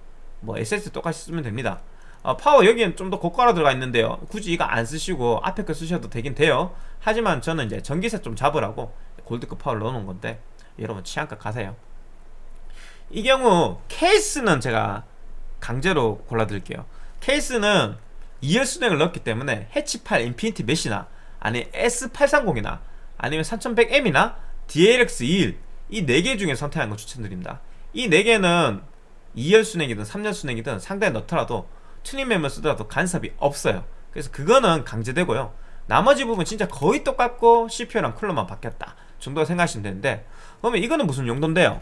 뭐 SSD 똑같이 쓰면 됩니다. 어, 파워 여기엔 좀 더 고가로 들어가 있는데요. 굳이 이거 안 쓰시고 앞에 거 쓰셔도 되긴 돼요. 하지만 저는 이제 전기세 좀 잡으라고 골드급 파워를 넣어놓은 건데 여러분 취향껏 가세요. 이 경우 케이스는 제가 강제로 골라드릴게요. 케이스는 2열 수냉을 넣었기 때문에 해치8 인피니티 메시나 아니 S830이나 아니면 3100M이나 DLX21 이 4개 중에 선택하는 거 추천드립니다. 이 4개는 2열 수냉이든 3열 수냉이든 상단에 넣더라도 튜닝mem을 쓰더라도 간섭이 없어요. 그래서 그거는 강제되고요. 나머지 부분 진짜 거의 똑같고 CPU랑 쿨러만 바뀌었다 정도 생각하시면 되는데 그러면 이거는 무슨 용도인데요?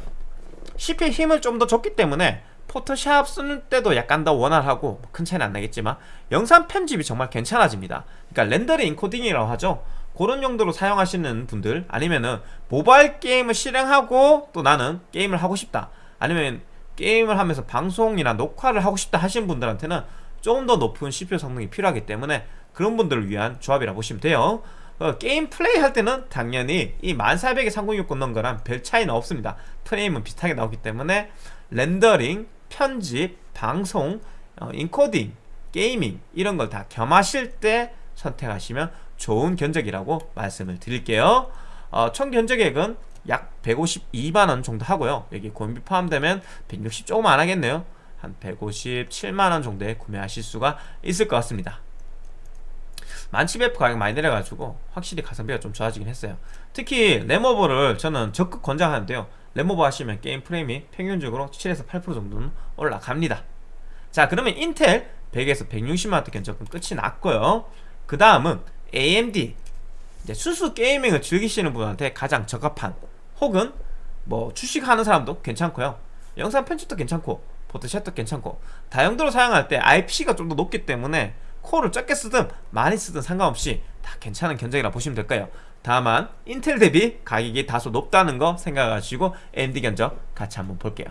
CPU에 힘을 좀 더 줬기 때문에 포토샵 쓰는 때도 약간 더 원활하고 뭐큰 차이는 안 나겠지만 영상 편집이 정말 괜찮아집니다. 그러니까 렌더링 인코딩이라고 하죠. 그런 용도로 사용하시는 분들 아니면은 모바일 게임을 실행하고 또 나는 게임을 하고 싶다. 아니면 게임을 하면서 방송이나 녹화를 하고 싶다 하시는 분들한테는 조금 더 높은 CPU 성능이 필요하기 때문에 그런 분들을 위한 조합이라고 보시면 돼요. 어, 게임 플레이 할 때는 당연히 이 10400에 3060 넣은 거랑 별 차이는 없습니다. 프레임은 비슷하게 나오기 때문에 렌더링, 편집, 방송, 어, 인코딩, 게이밍 이런 걸 다 겸하실 때 선택하시면 좋은 견적이라고 말씀을 드릴게요. 어, 총 견적액은 약 152만원 정도 하고요. 여기 공임비 포함되면 160 조금 안 하겠네요. 한 157만원 정도에 구매하실 수가 있을 것 같습니다. 만치베프 가격 많이 내려가지고 확실히 가성비가 좀 좋아지긴 했어요. 특히 램오버를 저는 적극 권장하는데요 램오버 하시면 게임 프레임이 평균적으로 7에서 8% 정도는 올라갑니다. 자 그러면 인텔 100에서 160만원대 견적은 끝이 났고요. 그 다음은 AMD 순수 게이밍을 즐기시는 분한테 가장 적합한 혹은 뭐 주식하는 사람도 괜찮고요. 영상 편집도 괜찮고 셔터 괜찮고 다용도로 사용할 때 IP가 좀 더 높기 때문에 코어를 적게 쓰든 많이 쓰든 상관없이 다 괜찮은 견적이라 보시면 될까요 다만 인텔 대비 가격이 다소 높다는 거 생각하시고 AMD 견적 같이 한번 볼게요.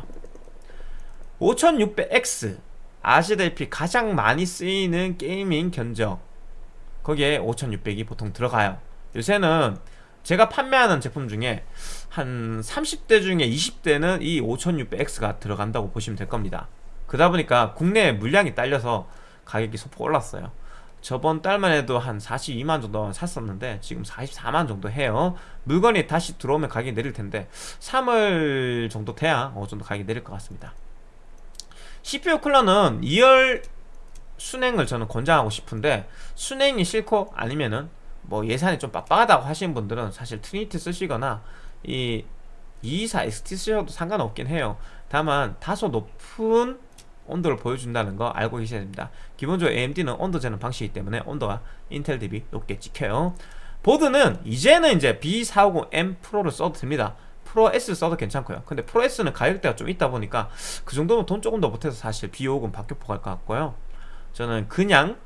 5600X 아시다시피 가장 많이 쓰이는 게이밍 견적. 거기에 5600이 보통 들어가요. 요새는 제가 판매하는 제품 중에 한 30대 중에 20대는 이 5600X가 들어간다고 보시면 될 겁니다. 그러다 보니까 국내 물량이 딸려서 가격이 소폭 올랐어요 저번 달만 해도 한 42만 정도 샀었는데 지금 44만 정도 해요. 물건이 다시 들어오면 가격이 내릴 텐데 3월 정도 돼야 어느 정도 가격이 내릴 것 같습니다. CPU 쿨러는 2열 수랭을 저는 권장하고 싶은데 수랭이 싫고 아니면은 뭐 예산이 좀 빡빡하다고 하시는 분들은 사실 트리니티 쓰시거나 이 224 XT 쓰셔도 상관없긴 해요. 다만 다소 높은 온도를 보여준다는 거 알고 계셔야 됩니다. 기본적으로 AMD는 온도 재는 방식이기 때문에 온도가 인텔 대비 높게 찍혀요. 보드는 이제는 이제 B450M 프로를 써도 됩니다. 프로 S 써도 괜찮고요. 근데 프로 S는 가격대가 좀 있다 보니까 그 정도면 돈 조금 더 못해서 사실 B50 박격포 갈 것 같고요. 저는 그냥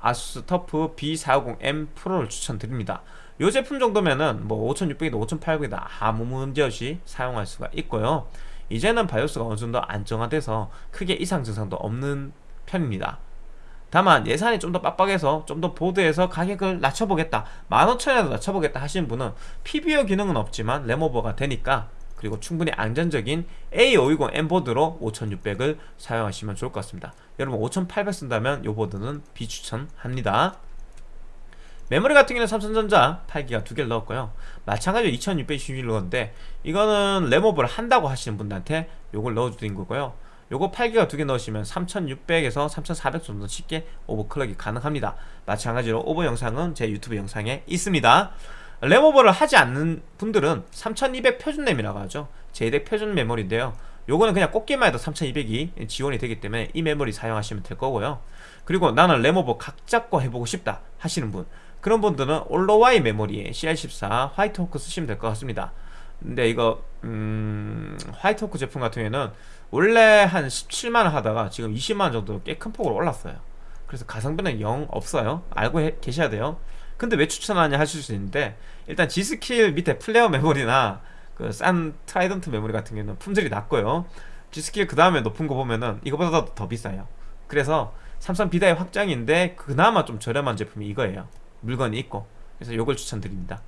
아수스 터프 B450M 프로를 추천드립니다. 이 제품 정도면은 뭐 5600이다 5800이다 아무 문제없이 사용할 수가 있고요 이제는 바이오스가 어느 정도 안정화돼서 크게 이상 증상도 없는 편입니다. 다만 예산이 좀 더 빡빡해서 좀 더 보드에서 가격을 낮춰보겠다 15,000원이라도 낮춰보겠다 하시는 분은 PBO 기능은 없지만 램오버가 되니까 그리고 충분히 안전적인 A520M 보드로 5600을 사용하시면 좋을 것 같습니다. 여러분 5800 쓴다면 이 보드는 비추천합니다 메모리 같은 경우는 삼성전자 8기가 두 개를 넣었고요. 마찬가지로 2621건데 이거는 램오버를 한다고 하시는 분들한테 요걸 넣어드린 거고요. 요거 8기가 두 개 넣으시면 3600에서 3400 정도 쉽게 overclock이 가능합니다. 마찬가지로 오버 영상은 제 유튜브 영상에 있습니다. 램오버를 하지 않는 분들은 3200 표준 램이라고 하죠. JEDEC 표준 메모리인데요. 요거는 그냥 꽂기만 해도 3200이 지원이 되기 때문에 이 메모리 사용하시면 될 거고요. 그리고 나는 램오버 각 잡고 해보고 싶다 하시는 분 그런 분들은 올로와이 메모리에 CL14 화이트 호크 쓰시면 될 것 같습니다. 근데 이거 음... 화이트 호크 제품 같은 경우에는 원래 한 17만원 하다가 지금 20만원 정도 꽤 큰 폭으로 올랐어요. 그래서 가성비는 영 없어요. 알고 해, 계셔야 돼요. 근데 왜 추천하냐 하실 수 있는데 일단 G스킬 밑에 플레어 메모리나 그 싼 트라이던트 메모리 같은 경우는 품질이 낮고요. G스킬 그 다음에 높은 거 보면은 이거보다 더 비싸요. 그래서 삼성 B다이 확정인데 그나마 좀 저렴한 제품이 이거예요 물건이 있고. 그래서 이걸 추천드립니다.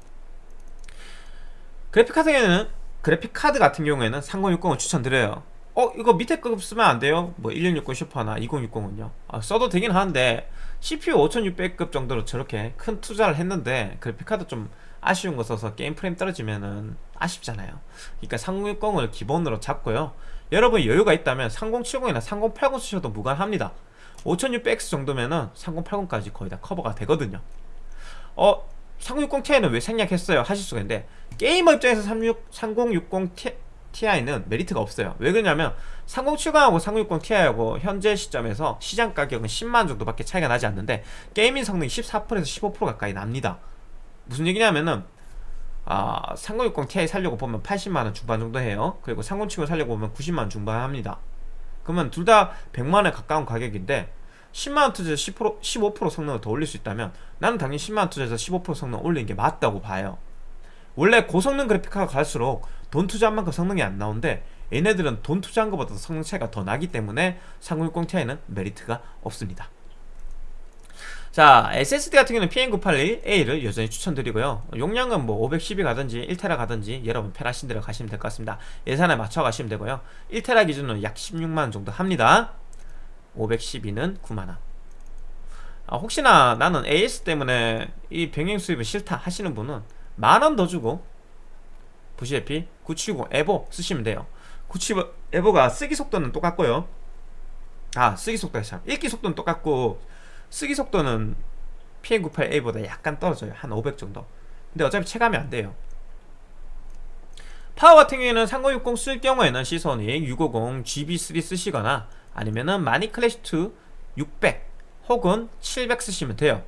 그래픽카드에는 그래픽카드 같은 경우에는 3060을 추천드려요. 어 이거 밑에 급 쓰면 안 돼요? 뭐 1660 슈퍼나 2060은요? 아, 써도 되긴 하는데 CPU 5600급 정도로 저렇게 큰 투자를 했는데 그래픽카드 좀 아쉬운 거 써서 게임 프레임 떨어지면은 아쉽잖아요. 그러니까 3060을 기본으로 잡고요. 여러분 여유가 있다면 3070이나 3080 쓰셔도 무관합니다. 5600X 정도면은 3080까지 거의 다 커버가 되거든요 어 3060ti는 왜 생략했어요? 하실 수가 있는데 게이머 입장에서 36, 3060 Ti는 메리트가 없어요. 왜 그러냐면 3070하고 3060ti하고 현재 시점에서 시장 가격은 10만 정도밖에 차이가 나지 않는데 gaming 성능이 14%에서 15% 가까이 납니다. 무슨 얘기냐면은 아, 3060ti 살려고 보면 80만원 중반 정도 해요. 그리고 3070 살려고 보면 90만원 중반 합니다. 그러면 둘 다 100만원에 가까운 가격인데 10만원 투자해서 10% 15% 성능을 더 올릴 수 있다면 나는 당연히 10만원 투자해서 15% 성능 올리는 게 맞다고 봐요. 원래 고성능 그래픽카가 갈수록 돈 투자한 만큼 성능이 안 나오는데 얘네들은 돈 투자한 것보다 성능 차이가 더 나기 때문에 3060ti는 메리트가 없습니다. 자 SSD 같은 경우는 PM981A를 여전히 추천드리고요. 용량은 뭐 510이 가든지 1테라 가든지 여러분 편하신 대로 가시면 될 것 같습니다. 예산에 맞춰 가시면 되고요. 1테라 기준으로 약 16만원 정도 합니다 512는 9만원. 아, 혹시나 나는 AS 때문에 이 병행 수입은 싫다 하시는 분은 만원 더 주고 보시다시피 970 에보 쓰시면 돼요. 970 에보가 쓰기 속도는 똑같고요. 아 쓰기 속도가 참 읽기 속도는 똑같고 쓰기 속도는 PM98A보다 약간 떨어져요. 한 500 정도. 근데 어차피 체감이 안 돼요. 파워 같은 경우에는 3060 쓸 경우에는 시선이 650 GB3 쓰시거나 아니면은 마니 클래시2 600 혹은 700 쓰시면 돼요.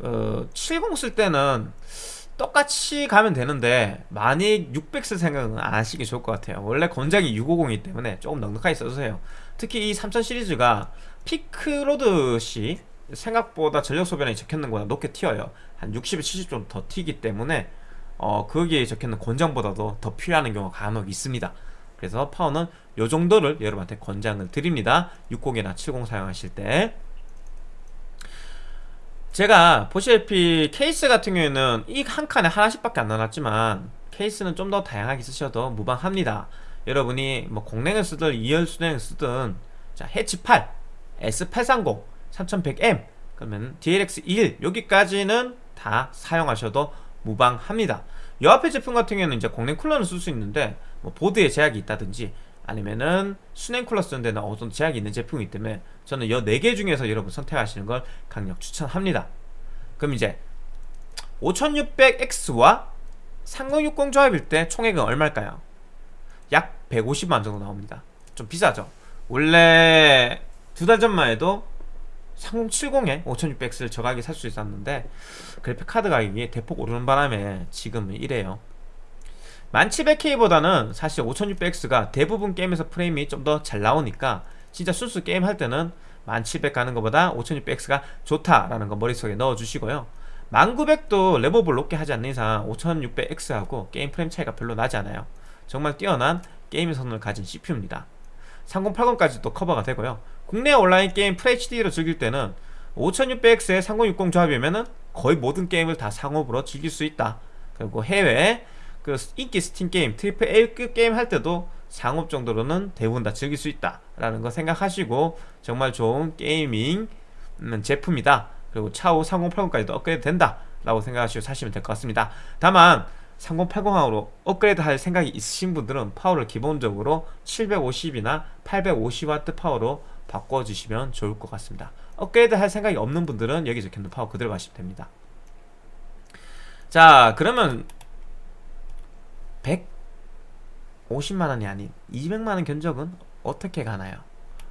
그70 쓸 때는 똑같이 가면 되는데 많이 600 쓸 생각은 안 하시기 좋을 것 같아요. 원래 권장이 650이기 때문에 조금 넉넉하게 써주세요. 특히 이 3000 시리즈가 피크로드시 생각보다 전력 소비량이 적혀있는 것보다 높게 튀어요. 한 60, 70 정도 더 튀기 때문에 어 거기에 적혀있는 권장보다도 더 필요한 경우가 간혹 있습니다 그래서 파워는 요 정도를 여러분한테 권장을 드립니다. 60이나 70 사용하실 때. 제가 보시다시피 케이스 같은 경우에는 이 한 칸에 하나씩밖에 안 나눴지만 케이스는 좀 더 다양하게 쓰셔도 무방합니다. 여러분이 뭐 공랭을 쓰든 2열 수냉을 쓰든 자 해치 8 S830 3100M 그러면 DLX21 여기까지는 다 사용하셔도 무방합니다 이 앞에 제품 같은 경우에는 이제 공랭 쿨러는 쓸 수 있는데 뭐 보드에 제약이 있다든지 아니면은 수냉 쿨러 쓰는 데는 어느 정도 제약이 있는 제품이기 때문에 저는 이 4개 중에서 여러분 선택하시는 걸 강력 추천합니다. 그럼 이제 5600X와 3060 조합일 때 총액은 얼마일까요? 약 150만 정도 나옵니다. 좀 비싸죠? 원래 두 달 전만 해도 3070에 5600X를 저가게 살 수 있었는데 그래픽카드 가격이 대폭 오르는 바람에 지금은 이래요. 1700K보다는 사실 5600X가 대부분 게임에서 프레임이 좀 더 잘 나오니까 진짜 순수 게임 할 때는 1700 가는 것보다 5600X가 좋다라는 거 머릿속에 넣어주시고요. 10900도 램오버를 높게 하지 않는 이상 5600X하고 게임 프레임 차이가 별로 나지 않아요. 정말 뛰어난 게임의 성능을 가진 CPU입니다. 3080까지도 커버가 되고요. 국내 온라인 게임 FHD로 즐길 때는 5600X에 3060 조합이면 거의 모든 게임을 다 상옵으로 즐길 수 있다. 그리고 해외 그 인기 스팀 게임 triple A급 게임 할 때도 상옵 정도로는 대부분 다 즐길 수 있다 라는 거 생각하시고 정말 좋은 gaming 음, 제품이다. 그리고 차후 3080까지도 업그레이드 된다 라고 생각하시고 사시면 될 것 같습니다. 다만 3080으로 업그레이드 할 생각이 있으신 분들은 파워를 기본적으로 750이나 850W 파워로 바꿔주시면 좋을 것 같습니다 업그레이드 할 생각이 없는 분들은 여기 적혀있는 파워 그대로 가시면 됩니다. 자 그러면 150만원이 아닌 200만원 견적은 어떻게 가나요?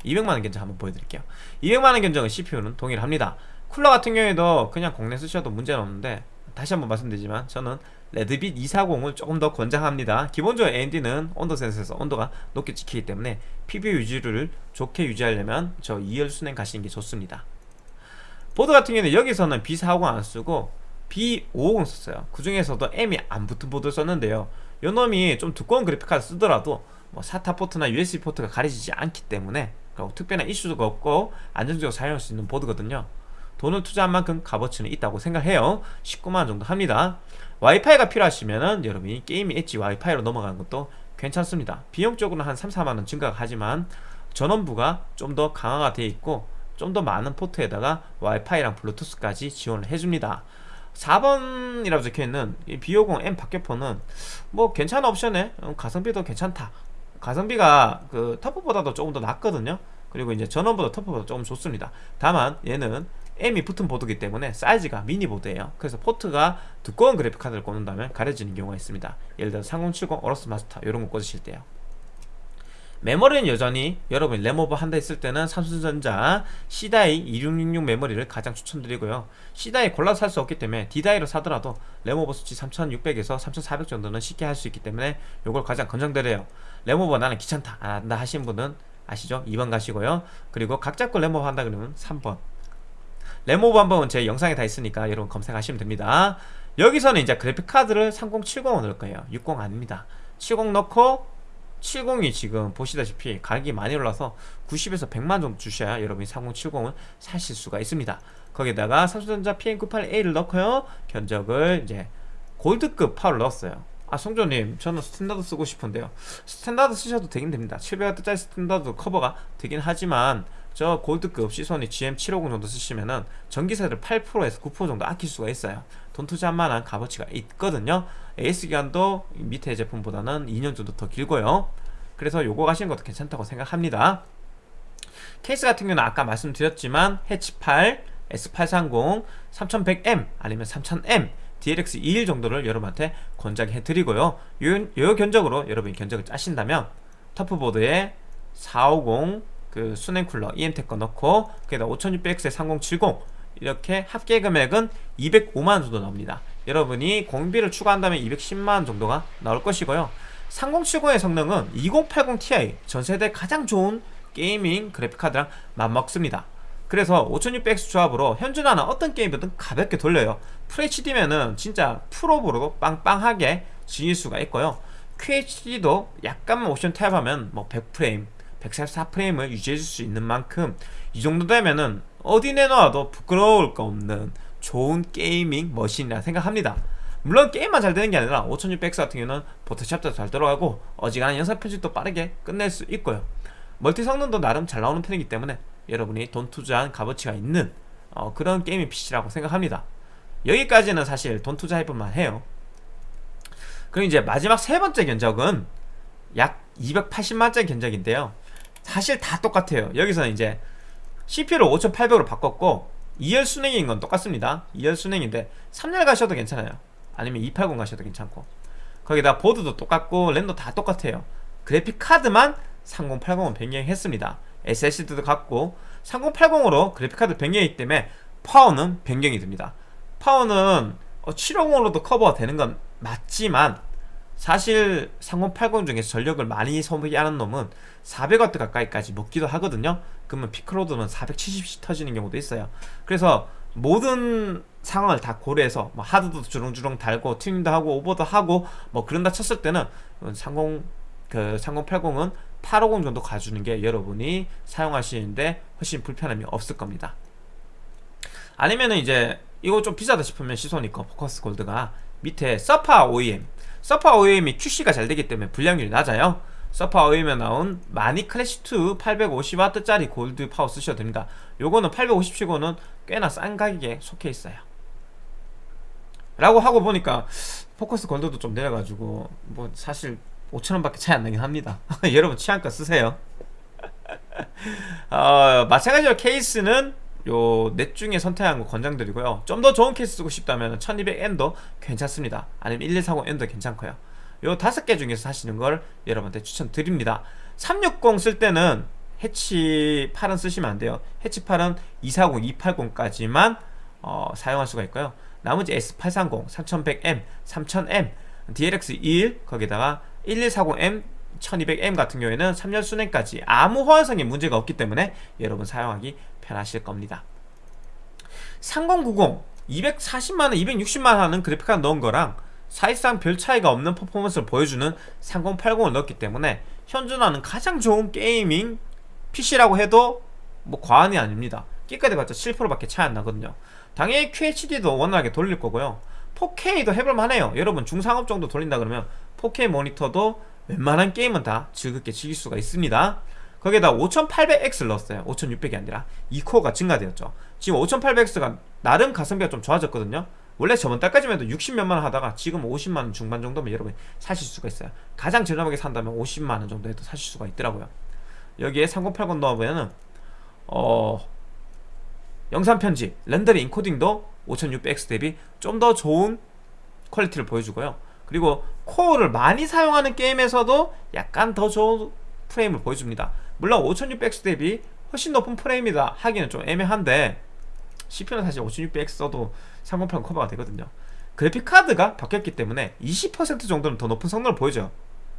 200만원 견적 한번 보여드릴게요. 200만원 견적은 CPU는 동일합니다. 쿨러 같은 경우에도 그냥 공랭 쓰셔도 문제는 없는데 다시 한번 말씀드리지만 저는 레드빛 240을 조금 더 권장합니다. 기본적으로 AMD는 온도 센서에서 온도가 높게 찍히기 때문에 PBO 유지를 좋게 유지하려면 저 2열 수랭 가시는 게 좋습니다. 보드 같은 경우는 여기서는 B450 안 쓰고 B550 썼어요. 그 중에서도 M이 안 붙은 보드 썼는데요. 요 놈이 좀 두꺼운 그래픽카드 쓰더라도 뭐 SATA 포트나 USB 포트가 가려지지 않기 때문에 그리고 특별한 이슈가 없고 안정적으로 사용할 수 있는 보드거든요. 돈을 투자한 만큼 값어치는 있다고 생각해요. 19만원 정도 합니다 와이파이가 필요하시면은 여러분이 게임 엣지 와이파이로 넘어가는 것도 괜찮습니다. 비용적으로는 한 3, 4만원 증가가 하지만 전원부가 좀 더 강화가 되어 있고 좀 더 많은 포트에다가 와이파이랑 블루투스까지 지원을 해줍니다. 4번이라고 적혀있는 B550M 박격포는 뭐 괜찮은 옵션에 어, 가성비도 괜찮다. 가성비가 그 터프보다도 조금 더 낫거든요. 그리고 이제 전원부가 터프보다 조금 좋습니다. 다만 얘는 M이 붙은 보드이기 때문에 사이즈가 미니 보드예요. 그래서 포트가 두꺼운 그래픽카드를 꽂는다면 가려지는 경우가 있습니다. 예를 들어 3070 어로스 마스터 이런 거 꽂으실 때요. 메모리는 여전히 여러분이 램오버 한다 했을 때는 삼성전자 C다이 2666 메모리를 가장 추천드리고요. C다이 골라서 살 수 없기 때문에 D다이로 사더라도 램오버 수치 3600에서 3400 정도는 쉽게 할 수 있기 때문에 이걸 가장 권장드려요. 램오버 나는 귀찮다 안 한다 하신 분은 아시죠? 2번 가시고요. 그리고 각자 거 램오버 한다 그러면 3번 램오버 한번 제 영상에 다 있으니까 여러분 검색하시면 됩니다. 여기서는 이제 그래픽카드를 3070을 넣을 거예요. 60 아닙니다. 70 넣고 70이 지금 보시다시피 가격이 많이 올라서 90에서 100만 정도 주셔야 여러분이 3070을 사실 수가 있습니다. 거기다가 삼성전자 PM9A1을 넣고요. 견적을 이제 골드급 파워를 넣었어요. 아 성조님 저는 스탠다드 쓰고 싶은데요. 스탠다드 쓰셔도 되긴 됩니다. 700W짜리 스탠다드 커버가 되긴 하지만 저 골드급 시소닉 GM750 정도 쓰시면은 전기세를 8%에서 9% 정도 아낄 수가 있어요. 돈 투자한 만한 값어치가 있거든요. AS 기간도 밑에 제품보다는 2년 정도 더 길고요. 그래서 요거 가시는 것도 괜찮다고 생각합니다. 케이스 같은 경우는 아까 말씀드렸지만 해치8 S830 3100M 아니면 3000M DLX21 정도를 여러분한테 권장 해 드리고요. 요, 요 견적으로 여러분이 견적을 짜신다면 터프보드에 450 그 수냉 쿨러 EM텍 거 넣고 그에다 5600X에 3070 이렇게 합계 금액은 205만원 정도 나옵니다. 여러분이 공비를 추가한다면 210만원 정도가 나올 것이고요. 3070의 성능은 2080 Ti 전세대 가장 좋은 gaming 그래픽카드랑 맞먹습니다. 그래서 5600X 조합으로 현존하는 어떤 게임이든 가볍게 돌려요. FHD면은 진짜 풀옵으로 빵빵하게 즐길 수가 있고요. QHD도 약간만 옵션 타협하면 뭐 100프레임 144프레임을 유지해줄 수 있는 만큼 이 정도 되면은 어디 내놔도 부끄러울 거 없는 좋은 gaming machine이라 생각합니다. 물론 게임만 잘 되는 게 아니라 5600X 같은 경우는 포토샵도 잘 들어가고 어지간한 영상 편집도 빠르게 끝낼 수 있고요. 멀티 성능도 나름 잘 나오는 편이기 때문에 여러분이 돈 투자한 값어치가 있는 어, 그런 gaming PC라고 생각합니다. 여기까지는 사실 돈 투자해볼만 해요. 그럼 이제 마지막 세 번째 견적은 약 280만짜리 견적인데요 사실 다 똑같아요. 여기서는 이제 CPU를 5800으로 바꿨고 2열 순행인 건 똑같습니다. 2열 순행인데 3열 가셔도 괜찮아요. 아니면 280 가셔도 괜찮고. 거기다 보드도 똑같고 램도 다 똑같아요. 그래픽 카드만 3080은 변경했습니다. SSD도 같고 3080으로 그래픽카드 변경이기 때문에 파워는 변경이 됩니다. 파워는 750으로도 어, 커버가 되는 건 맞지만 사실 3080 중에서 전력을 많이 소비하는 놈은 400W 가까이까지 먹기도 하거든요. 그러면 peak load는 470씩 터지는 경우도 있어요. 그래서 모든 상황을 다 고려해서 뭐 하드도 주렁주렁 달고 튜닝도 하고 오버도 하고 뭐 그런다 쳤을 때는 30, 그 3080은 850 정도 가주는 게 여러분이 사용하시는데 훨씬 불편함이 없을 겁니다. 아니면은 이제 이거 좀 비싸다 싶으면 Seasonic Focus Gold가 밑에 서파 OEM 서파 OEM이 QC가 잘 되기 때문에 불량률이 낮아요. 서파 OEM에 나온 마니 클래시2 850W짜리 골드 파워 쓰셔도 됩니다. 요거는 850치고는 꽤나 싼 가격에 속해 있어요. 라고 하고 보니까 Focus Gold도 좀 내려가지고 뭐 사실 5천원밖에 차이 안 나긴 합니다. 여러분 취향껏 쓰세요. 어, 마찬가지로 케이스는 요 넷 중에 선택한 거 권장드리고요. 좀 더 좋은 케이스 쓰고 싶다면 1200M도 괜찮습니다. 아니면 1140M도 괜찮고요. 요 다섯 개 중에서 사시는 걸 여러분한테 추천드립니다. 360 쓸 때는 해치 8은 쓰시면 안 돼요. 해치 8은 240, 280까지만 어, 사용할 수가 있고요. 나머지 S830, 3100M, 3000M, DLX21 거기다가 1140M 1200M 같은 경우에는 3년 순행까지 아무 호환성에 문제가 없기 때문에 여러분 사용하기 편하실 겁니다. 3090 240만원 260만원 하는 그래픽카드 넣은 거랑 사실상 별 차이가 없는 퍼포먼스를 보여주는 3080을 넣었기 때문에 현존하는 가장 좋은 게이밍 PC라고 해도 뭐 과언이 아닙니다. 끼까지 봤자 7%밖에 차이 안 나거든요. 당연히 QHD도 원활하게 돌릴 거고요. 4K도 해볼만 해요. 여러분 중상업 정도 돌린다 그러면 4K 모니터도 웬만한 게임은 다 즐겁게 즐길 수가 있습니다. 거기에다 5800X를 넣었어요. 5600이 아니라 2코어가 증가되었죠. 지금 5800X가 나름 가성비가 좀 좋아졌거든요. 원래 저번 달까지만 해도 60몇만원 하다가 지금 50만원 중반 정도면 여러분 사실 수가 있어요. 가장 저렴하게 산다면 50만원 정도 에도 사실 수가 있더라고요. 여기에 3080 넣어보면은 어 영상 편집, 렌더링, 인코딩도 5600X 대비 좀 더 좋은 퀄리티를 보여주고요 그리고 코어를 많이 사용하는 게임에서도 약간 더 좋은 프레임을 보여줍니다. 물론 5600X 대비 훨씬 높은 프레임이다 하기는 좀 애매한데 CPU는 사실 5600X 써도 3080 커버가 되거든요. 그래픽카드가 바뀌었기 때문에 20% 정도는 더 높은 성능을 보여줘요.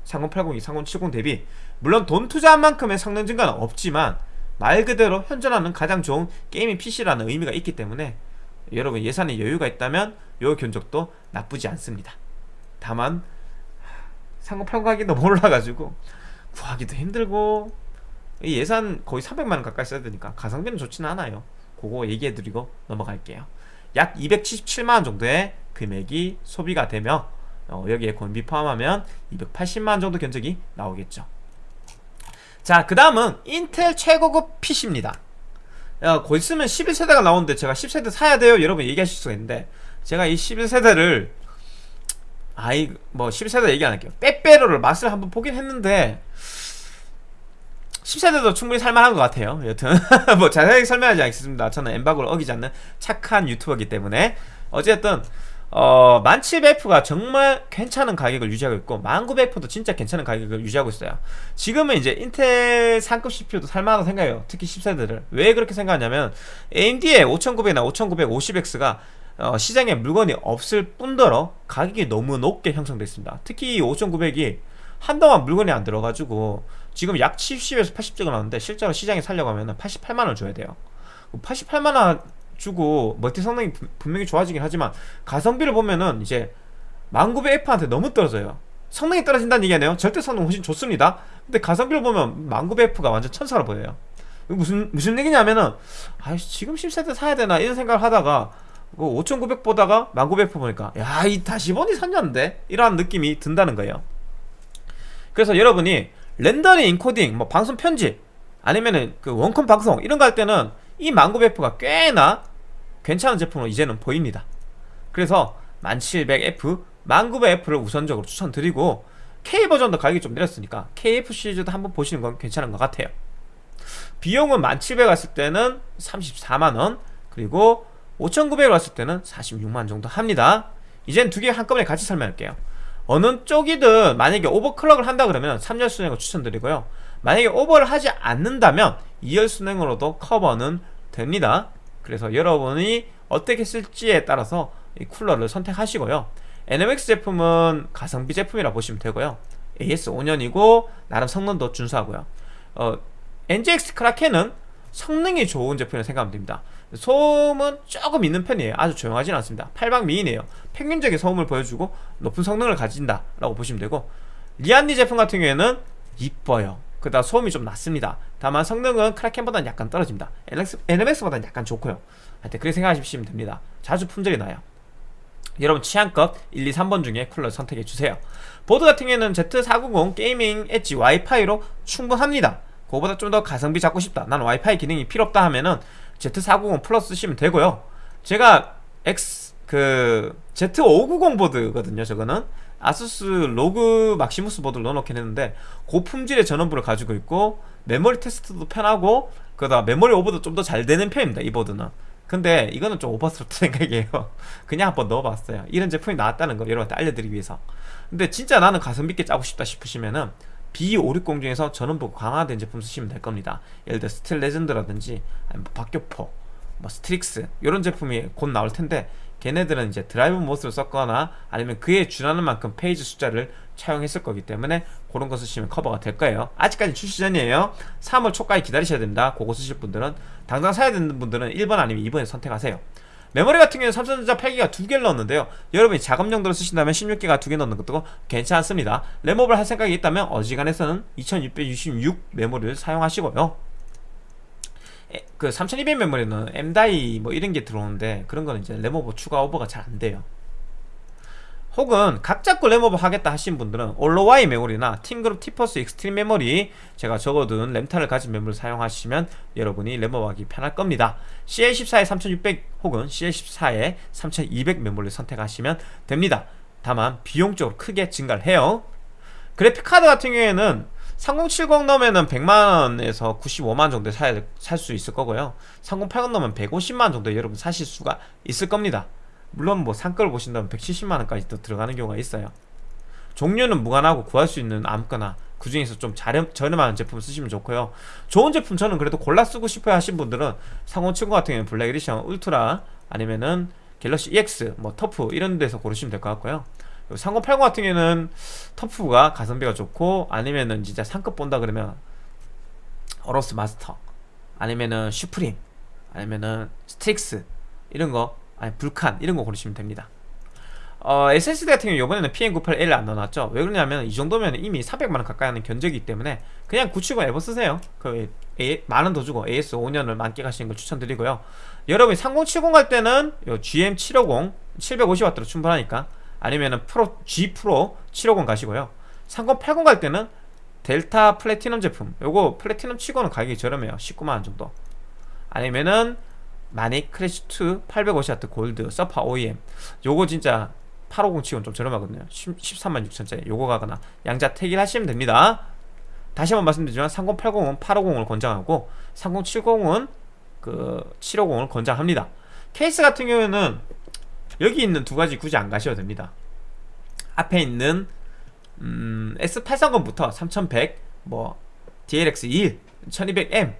3080이 3070 대비. 물론 돈 투자한 만큼의 성능 증가는 없지만 말 그대로 현존하는 가장 좋은 게이밍 PC라는 의미가 있기 때문에 여러분 예산에 여유가 있다면 이 견적도 나쁘지 않습니다 다만 3080 가격이 너무 올라가지고 구하기도 힘들고 예산 거의 300만원 가까이 써야 되니까 가성비는 좋지는 않아요. 그거 얘기해드리고 넘어갈게요. 약 277만원 정도의 금액이 소비가 되며 어, 여기에 권비 포함하면 280만원 정도 견적이 나오겠죠. 자그 다음은 인텔 최고급 PC입니다. 야, 곧 있으면 11세대가 나오는데 제가 10세대 사야 돼요? 여러분 얘기하실 수가 있는데 제가 이 11세대를 아이 뭐 11세대 얘기 안 할게요. 빼빼로를 맛을 한번 보긴 했는데 10세대도 충분히 살만한 것 같아요. 여튼 뭐 자세하게 설명하지 않겠습니다. 저는 엠바고를 어기지 않는 착한 유튜버이기 때문에. 어쨌든 어, 1700F가 정말 괜찮은 가격을 유지하고 있고 1900F도 진짜 괜찮은 가격을 유지하고 있어요. 지금은 이제 인텔 상급 CPU도 살만하다고 생각해요. 특히 10세대를 왜 그렇게 생각하냐면 AMD의 5900이나 5950X가 어, 시장에 물건이 없을 뿐더러 가격이 너무 높게 형성됐습니다. 특히 5900이 한동안 물건이 안 들어가지고 지금 약 70에서 80대가 나오는데 실제로 시장에 살려고 하면 88만원 줘야 돼요. 88만원 주고 멀티 성능이 분- 분명히 좋아지긴 하지만 가성비를 보면은 이제 1900F한테 너무 떨어져요. 성능이 떨어진다는 얘기 아니에요? 절대 성능 훨씬 좋습니다. 근데 가성비를 보면 1900F가 완전 천사로 보여요. 무슨 무슨 얘기냐면은 아 지금 10세대 사야 되나? 이런 생각을 하다가 5900 보다가 1900F 보니까 야 이 다시 보니 산년데? 이러한 느낌이 든다는 거예요. 그래서 여러분이 렌더링 인코딩 뭐 방송 편집 아니면은 그 원컴 방송 이런 거 할 때는 이 1900F가 꽤나 괜찮은 제품으로 이제는 보입니다. 그래서 1700F, 1900F를 우선적으로 추천드리고 K 버전도 가격이 좀 내렸으니까 KF 시리즈도 한번 보시는 건 괜찮은 것 같아요. 비용은 1700 왔을 때는 34만원 그리고 5900 왔을 때는 46만 정도 합니다. 이젠 두 개 한꺼번에 같이 설명할게요. 어느 쪽이든 만약에 오버클럭을 한다 그러면 3열 순행을 추천드리고요. 만약에 오버를 하지 않는다면 2열 순행으로도 커버는 됩니다. 그래서 여러분이 어떻게 쓸지에 따라서 이 쿨러를 선택하시고요. NMX 제품은 가성비 제품이라 보시면 되고요. AS 5년이고 나름 성능도 준수하고요. 어, NGX 크라켄은 성능이 좋은 제품이라 생각하면 됩니다 소음은 조금 있는 편이에요. 아주 조용하진 않습니다. 8방 미인이에요. 평균적인 소음을 보여주고 높은 성능을 가진다 라고 보시면 되고 리안니 제품 같은 경우에는 이뻐요. 그다 소음이 좀 낮습니다. 다만 성능은 크라켄보다는 약간 떨어집니다. NMX보다는 약간 좋고요. 하여튼 그렇게 생각하시면 됩니다. 자주 품절이 나요. 여러분 취향껏 1, 2, 3번 중에 쿨러 선택해 주세요. 보드 같은 경우에는 Z490 Gaming Edge WiFi로 충분합니다. 그거보다 좀 더 가성비 잡고 싶다. 나는 와이파이 기능이 필요 없다 하면은 Z490 Plus 쓰시면 되고요. 제가 X 그 Z590 보드거든요 저거는. ASUS ROG Maximus 보드를 넣어놓긴 했는데 고품질의 전원부를 가지고 있고 메모리 테스트도 편하고 그러다 메모리 오버도 좀 더 잘 되는 편입니다 이 보드는. 근데 이거는 좀 오버스럽다 생각이에요. 그냥 한번 넣어봤어요. 이런 제품이 나왔다는 걸 여러분한테 알려드리기 위해서. 근데 진짜 나는 가성비 있게 짜고 싶다 싶으시면은 B560 중에서 전원부 강화된 제품 쓰시면 될 겁니다. 예를 들어 Steel Legend라든지 뭐 박격포 뭐 STRIX 이런 제품이 곧 나올 텐데 걔네들은 이제 DrMOS를 썼거나 아니면 그에 준하는 만큼 phase 숫자를 차용했을 거기 때문에 그런 거 쓰시면 커버가 될 거예요. 아직까지 출시 전이에요. 3월 초까지 기다리셔야 됩니다. 그거 쓰실 분들은 당장 사야 되는 분들은 1번 아니면 2번에 선택하세요 메모리 같은 경우는 삼성전자 8기가 두 개를 넣었는데요. 여러분이 작업 용도로 쓰신다면 16기가 두 개 넣는 것도 괜찮습니다. 램업을 할 생각이 있다면 어지간해서는 2666 메모리를 사용하시고요. 에, 그3200 메모리는 M-die 뭐 이런 게 들어오는데 그런 거는 이제 램오버 추가 오버가 잘 안 돼요 혹은 각 잡고 램오버 하겠다 하신 분들은 OLOy 메모리나 TeamGroup T-Force Xtreem 메모리 제가 적어둔 램타를 가진 메모리를 사용하시면 여러분이 램오버하기 편할 겁니다. CL14에 3600 혹은 CL14에 3200 메모리를 선택하시면 됩니다. 다만 비용적으로 크게 증가를 해요. 그래픽카드 같은 경우에는 3070 넣으면 100만원에서 95만원 정도에 살수 있을 거고요. 3080 넣으면 150만원 정도에 여러분 사실 수가 있을 겁니다 물론 뭐 상가를 보신다면 170만원까지 또 들어가는 경우가 있어요. 종류는 무관하고 구할 수 있는 아무거나 그 중에서 좀 저렴, 저렴한 제품 쓰시면 좋고요. 좋은 제품 저는 그래도 골라 쓰고 싶어요 하신 분들은 3070 같은 경우는 Black Edition Ultra 아니면은 GALAX EX 뭐 TUF 이런 데서 고르시면 될 것 같고요. 3080 같은 경우는 TUF가 가성비가 좋고 아니면은 진짜 상급 본다 그러면 AORUS Master 아니면은 SUPRIM 아니면은 STRIX 이런 거 아니 Vulcan 이런 거 고르시면 됩니다. 어, SSD 같은 경우 이번에는 PM981 안 넣어놨죠? 왜 그러냐면 이 정도면 이미 300만원 가까이 하는 견적이기 때문에 그냥 970 EVO 쓰세요. 그 만원 더 주고 AS 5년을 만끽하시는 걸 추천드리고요. 여러분이 3070갈 때는 요 GM750 750W로 충분하니까 아니면은 Pro G Pro 750 가시고요. 3080 갈 때는 Delta Platinum 제품 요거 플래티넘 치고는 가격이 저렴해요. 19만원 정도. 아니면은 마닉 크래쉬2 850W 골드 서파 OEM 요거 진짜 850 치고는 좀 저렴하거든요. 13만 6천짜리. 요거 가거나 양자 택일 하시면 됩니다. 다시 한번 말씀드리지만 3080은 850을 권장하고 3070은 그 750을 권장합니다. 케이스 같은 경우에는 여기 있는 두 가지 굳이 안 가셔도 됩니다. 앞에 있는 음, S830부터 3100, 뭐 DLX 1, 1200M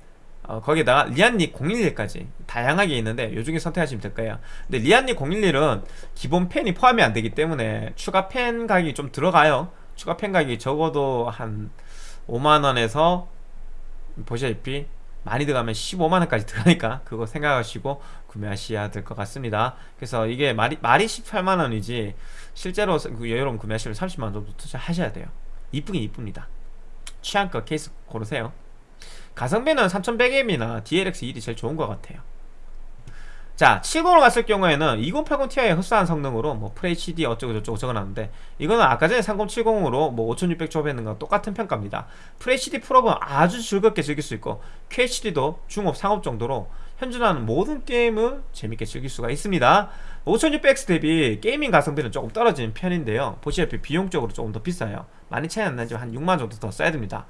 어, 거기다가 Lian Li 011까지 다양하게 있는데 요 중에 선택하시면 될 거예요. 근데 Lian Li 011은 기본 펜이 포함이 안 되기 때문에 추가 펜 가격이 좀 들어가요. 추가 펜 가격이 적어도 한 5만원에서 보시다시피 많이 들어가면 15만원까지 들어가니까 그거 생각하시고 구매하셔야 될 것 같습니다. 그래서 이게 말이, 말이 18만원이지 실제로 그 여러분 구매하시면 30만원 정도 투자하셔야 돼요. 이쁘긴 이쁩니다. 취향껏 케이스 고르세요 가성비는 3100M이나 DLX1이 제일 좋은 것 같아요. 자 70으로 갔을 경우에는 2080 Ti의 흡사한 성능으로 뭐 FHD 어쩌고 저쩌고 적어놨는데 이거는 아까 전에 3070으로 뭐 5600 조합했는 거 똑같은 평가입니다. FHD 풀옵은 아주 즐겁게 즐길 수 있고 QHD도 중옵 상옵 정도로 현존하는 모든 게임을 재밌게 즐길 수가 있습니다. 5600X 대비 게이밍 가성비는 조금 떨어지는 편인데요. 보시다시피 비용적으로 조금 더 비싸요. 많이 차이 안 나지만 한 6만 정도 더 써야 됩니다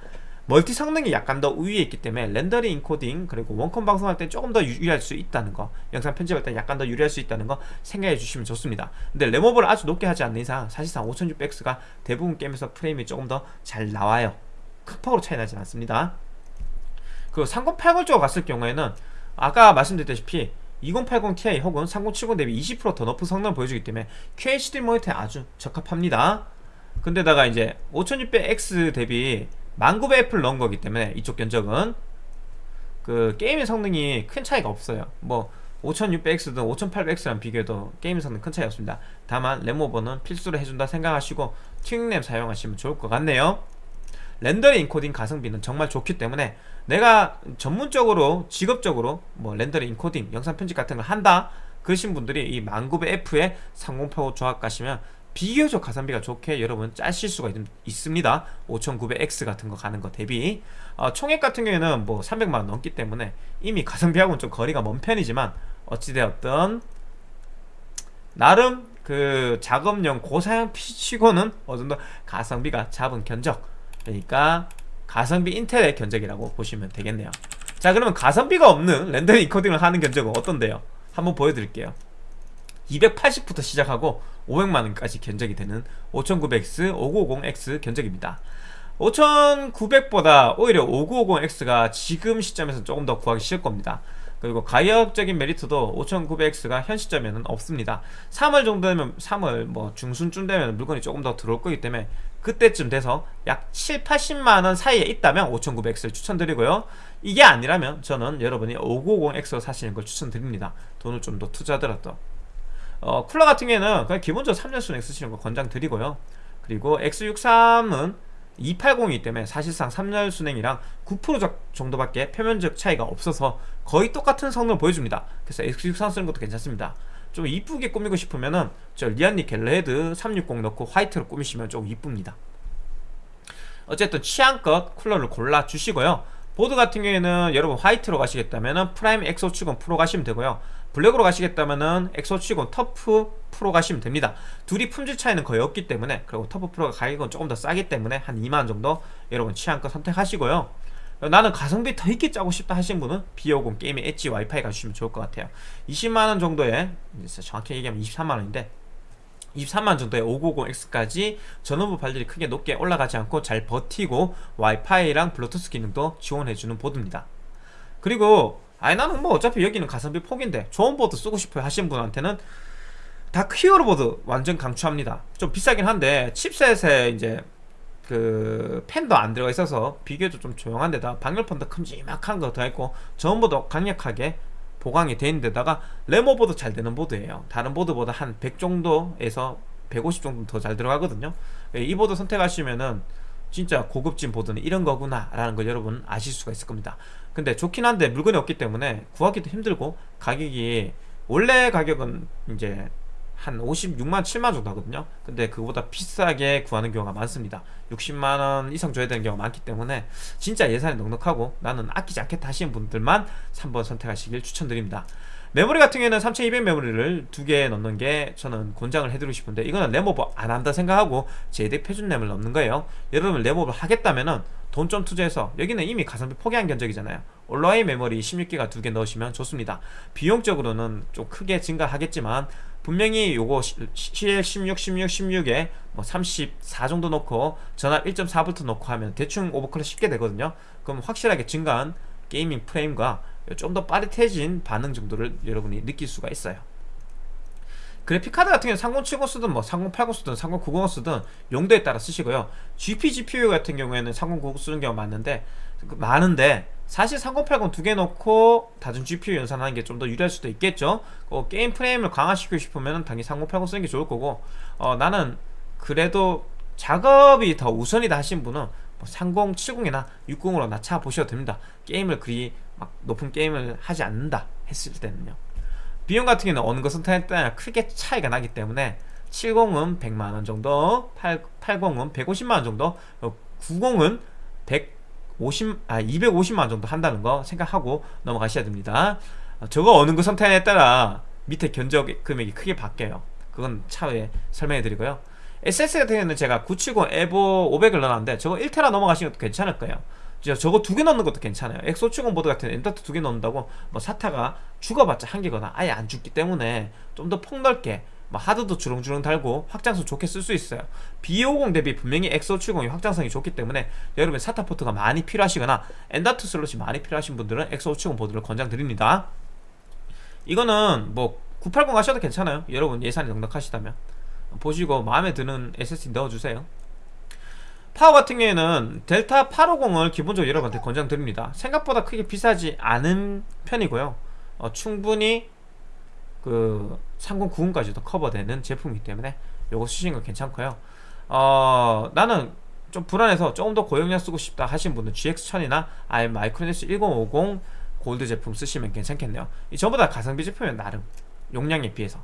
멀티 성능이 약간 더 우위에 있기 때문에 렌더링 인코딩 그리고 원컴 방송할 때 조금 더 유리할 수 있다는 거 영상 편집할 때 약간 더 유리할 수 있다는 거 생각해 주시면 좋습니다. 근데 램오버를 아주 높게 하지 않는 이상 사실상 5600X가 대부분 게임에서 프레임이 조금 더 잘 나와요. 극폭으로 차이 나지 않습니다. 그리고 3080 쪽으로 갔을 경우에는 아까 말씀드렸다시피 2080 Ti 혹은 3070 대비 20%더 높은 성능을 보여주기 때문에 QHD 모니터에 아주 적합합니다. 근데다가 이제 5600X 대비 1900F를 넣은 거기 때문에 이쪽 견적은 그 게임의 성능이 큰 차이가 없어요. 뭐 5600X든 5800X랑 비교해도 게임 성능 큰 차이 없습니다. 다만 램오버는 필수로 해준다 생각하시고 튜닝램 사용하시면 좋을 것 같네요. 렌더링 인코딩 가성비는 정말 좋기 때문에 내가 전문적으로 직업적으로 뭐 렌더링 인코딩 영상 편집 같은 걸 한다 그러신 분들이 이 1900F에 3080 조합 가시면 비교적 가성비가 좋게 여러분 짜실 수가 있, 습니다. 5900X 같은 거 가는 거 대비. 어, 총액 같은 경우에는 뭐 300만원 넘기 때문에 이미 가성비하고는 좀 거리가 먼 편이지만 어찌되었든 나름 그 작업용 고사양 PC치고는 어느 정도 가성비가 잡은 견적. 그러니까 가성비 인텔의 견적이라고 보시면 되겠네요. 자 그러면 가성비가 없는 렌더링 인코딩을 하는 견적은 어떤데요? 한번 보여드릴게요. 280부터 시작하고 500만원까지 견적이 되는 5900X, 5950X 견적입니다. 5900보다 오히려 5950X가 지금 시점에서 조금 더 구하기 쉬울 겁니다. 그리고 가격적인 메리트도 5900X가 현 시점에는 없습니다. 3월 정도 되면 3월 뭐 중순쯤 되면 물건이 조금 더 들어올 거기 때문에 그때쯤 돼서 약 7, 80만원 사이에 있다면 5900X를 추천드리고요. 이게 아니라면 저는 여러분이 5950X로 사시는 걸 추천드립니다. 돈을 좀 더 투자하더라도 어, 쿨러 같은 경우에는 그냥 기본적으로 3년 순행 쓰시는 거 권장드리고요. 그리고 X63은 280이기 때문에 사실상 3열 순행이랑 9% 정도밖에 표면적 차이가 없어서 거의 똑같은 성능을 보여줍니다. 그래서 X63 쓰는 것도 괜찮습니다. 좀 이쁘게 꾸미고 싶으면은 저 리안리 갤러헤드 360 넣고 화이트로 꾸미시면 좀 이쁩니다. 어쨌든 취향껏 쿨러를 골라주시고요. 보드 같은 경우에는 여러분 화이트로 가시겠다면 프라임 X570 프로 가시면 되고요 블랙으로 가시겠다면은 X570 터프 프로 가시면 됩니다. 둘이 품질 차이는 거의 없기 때문에 그리고 터프 프로가 가격은 조금 더 싸기 때문에 한 2만원 정도 여러분 취향껏 선택하시고요. 나는 가성비 더 있게 짜고 싶다 하신 분은 B550 게이밍 엣지 와이파이 가주시면 좋을 것 같아요. 20만원 정도에 정확히 얘기하면 23만원인데 23만 정도의 5950X까지 전원부 발열이 크게 높게 올라가지 않고 잘 버티고 와이파이랑 블루투스 기능도 지원해주는 보드입니다. 그리고 아니 나는 뭐 어차피 여기는 가성비 포기인데 좋은 보드 쓰고 싶어요 하신 분한테는 다크 히어로 보드 완전 강추합니다. 좀 비싸긴 한데 칩셋에 이제 그 팬도 안 들어가 있어서 비교적 좀 조용한 데다 방열판도 큼지막한 거 들어있고 전원부도 강력하게 보강이 돼 있는 데다가 램 오버도 잘 되는 보드예요. 다른 보드보다 한 100 정도에서 150 정도 더 잘 들어가거든요. 이 보드 선택하시면은 진짜 고급진 보드는 이런 거구나 라는 걸 여러분 아실 수가 있을 겁니다 근데 좋긴 한데 물건이 없기 때문에 구하기도 힘들고 가격이 원래 가격은 이제 한 56만 7만 정도 하거든요. 근데 그보다 비싸게 구하는 경우가 많습니다. 60만원 이상 줘야 되는 경우가 많기 때문에 진짜 예산이 넉넉하고 나는 아끼지 않겠다 하시는 분들만 3번 선택하시길 추천드립니다 메모리 같은 경우에는 3200 메모리를 두 개 넣는 게 저는 권장을 해드리고 싶은데 이거는 램오버 안 한다 생각하고 제대 표준 램을 넣는 거예요. 여러분 램오버 하겠다면은 돈 좀 투자해서 여기는 이미 가성비 포기한 견적이잖아요. 온라인 메모리 16기가 두 개 넣으시면 좋습니다. 비용적으로는 좀 크게 증가하겠지만 분명히 요거 CL16, 16, 16에 뭐 34 정도 넣고 전압 1.4V 넣고 하면 대충 오버클럭 쉽게 되거든요. 그럼 확실하게 증가한 게이밍 프레임과 좀 더 빠릿해진 반응 정도를 여러분이 느낄 수가 있어요. 그래픽카드 같은 경우는 3070 쓰든 뭐 3080 쓰든 3090 쓰든 용도에 따라 쓰시고요. GP, GPU 같은 경우에는 3090 쓰는 경우가 많은데 그 많은데 사실 3080 두개 놓고 다중 GPU 연산하는 게 좀 더 유리할 수도 있겠죠. 어, 게임 프레임을 강화시키고 싶으면 당연히 3080 쓰는 게 좋을 거고 어, 나는 그래도 작업이 더 우선이다 하신 분은 뭐 3070이나 60으로 낮춰 보셔도 됩니다. 게임을 그리 막 높은 게임을 하지 않는다 했을 때는요. 비용 같은 경우는 어느 것은 따라 크게 차이가 나기 때문에 70은 100만원 정도 8, 80은 150만원 정도 90은 150, 아 250만원 정도 한다는 거 생각하고 넘어가셔야 됩니다. 어, 저거 어느 것 선택에 따라 밑에 견적 금액이 크게 바뀌어요. 그건 차후에 설명해 드리고요. SSD 같은 경우는 제가 970 에보 500을 넣어놨는데 저거 1테라 넘어가시는 것도 괜찮을 거예요 진짜 저거 두 개 넣는 것도 괜찮아요. X570 보드 같은 M.2 두 개 넣는다고 뭐 SATA가 죽어봤자 한 개거나 아예 안 죽기 때문에 좀 더 폭넓게 뭐 하드도 주렁주렁 달고 확장성 좋게 쓸 수 있어요. B550 대비 분명히 X570이 확장성이 좋기 때문에 여러분 SATA 포트가 많이 필요하시거나 M.2 슬롯이 많이 필요하신 분들은 X570 보드를 권장드립니다. 이거는 뭐 980 하셔도 괜찮아요. 여러분 예산이 넉넉하시다면. 보시고 마음에 드는 SSD 넣어주세요 파워 같은 경우에는 델타 850을 기본적으로 여러분한테 권장드립니다. 생각보다 크게 비싸지 않은 편이고요. 어, 충분히 그 3090까지도 커버되는 제품이기 때문에 요거 쓰시는 거 괜찮고요. 어, 나는 좀 불안해서 조금 더 고용량 쓰고 싶다 하신 분은 GX1000이나 아니면 마이크로닉스 1050 골드 제품 쓰시면 괜찮겠네요. 이 전부 다 가성비 제품이면 나름. 용량에 비해서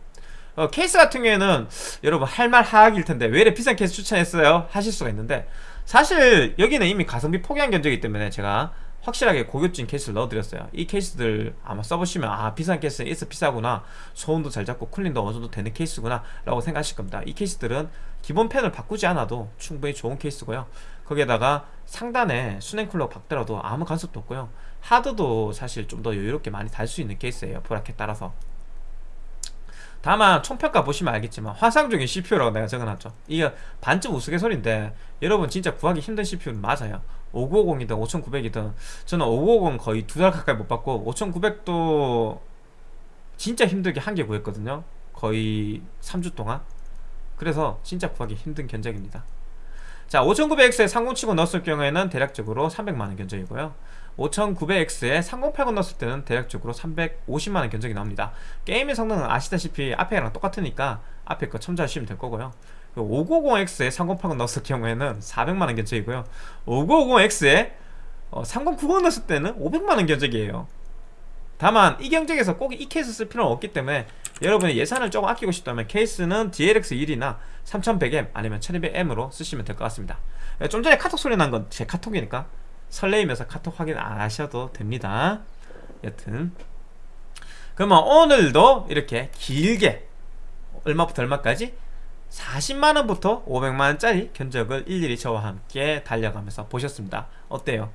어, 케이스 같은 경우에는 여러분 할 말 하악일 텐데 왜 이래 비싼 케이스 추천했어요? 하실 수가 있는데 사실 여기는 이미 가성비 포기한 견적이기 때문에 제가 확실하게 고급진 케이스를 넣어드렸어요. 이 케이스들 아마 써보시면 아 비싼 케이스는 이래서 비싸구나. 소음도 잘 잡고 쿨링도 어느 정도 되는 케이스구나 라고 생각하실 겁니다. 이 케이스들은 기본 펜을 바꾸지 않아도 충분히 좋은 케이스고요. 거기에다가 상단에 수냉 쿨러 박더라도 아무 간섭도 없고요. 하드도 사실 좀 더 여유롭게 많이 달 수 있는 케이스예요. 브라켓 따라서 다만 총평가 보시면 알겠지만 화상 중인 CPU라고 내가 적어놨죠. 이게 반쯤 우스갯소리인데 여러분 진짜 구하기 힘든 CPU는 맞아요. 5950이든 5900이든 저는 5950 거의 두 달 가까이 못 받고 5900도 진짜 힘들게 한 개 구했거든요. 거의 3주 동안. 그래서 진짜 구하기 힘든 견적입니다. 자 5900X에 3070 넣었을 경우에는 대략적으로 300만원 견적이고요 5900X에 3080 넣었을 때는 대략적으로 350만원 견적이 나옵니다. 게임의 성능은 아시다시피 앞에랑 똑같으니까 앞에 거 첨부하시면 될 거고요. 590X에 3080 넣었을 경우에는 400만원 견적이고요. 5950X에 3090 넣었을 때는 500만원 견적이에요. 다만 이 경쟁에서 꼭 이 케이스 쓸 필요는 없기 때문에 여러분이 예산을 조금 아끼고 싶다면 케이스는 DLX1이나 3100M 아니면 1200M으로 쓰시면 될 것 같습니다. 좀 전에 카톡 소리 난 건 제 카톡이니까 설레이면서 카톡 확인 안 하셔도 됩니다 여튼 그러면 오늘도 이렇게 길게 얼마부터 얼마까지 40만원부터 500만원짜리 견적을 일일이 저와 함께 달려가면서 보셨습니다 어때요?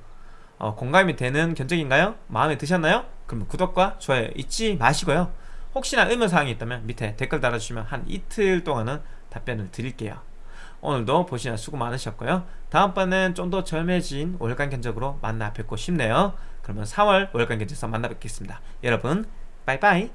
어, 공감이 되는 견적인가요? 마음에 드셨나요? 그러면 구독과 좋아요 잊지 마시고요 혹시나 의문사항이 있다면 밑에 댓글 달아주시면 한 이틀 동안은 답변을 드릴게요 오늘도 보시느라 수고 많으셨고요. 다음번엔 좀 더 젊해진 월간 견적으로 만나 뵙고 싶네요. 그러면 4월 월간 견적에서 만나 뵙겠습니다. 여러분 빠이빠이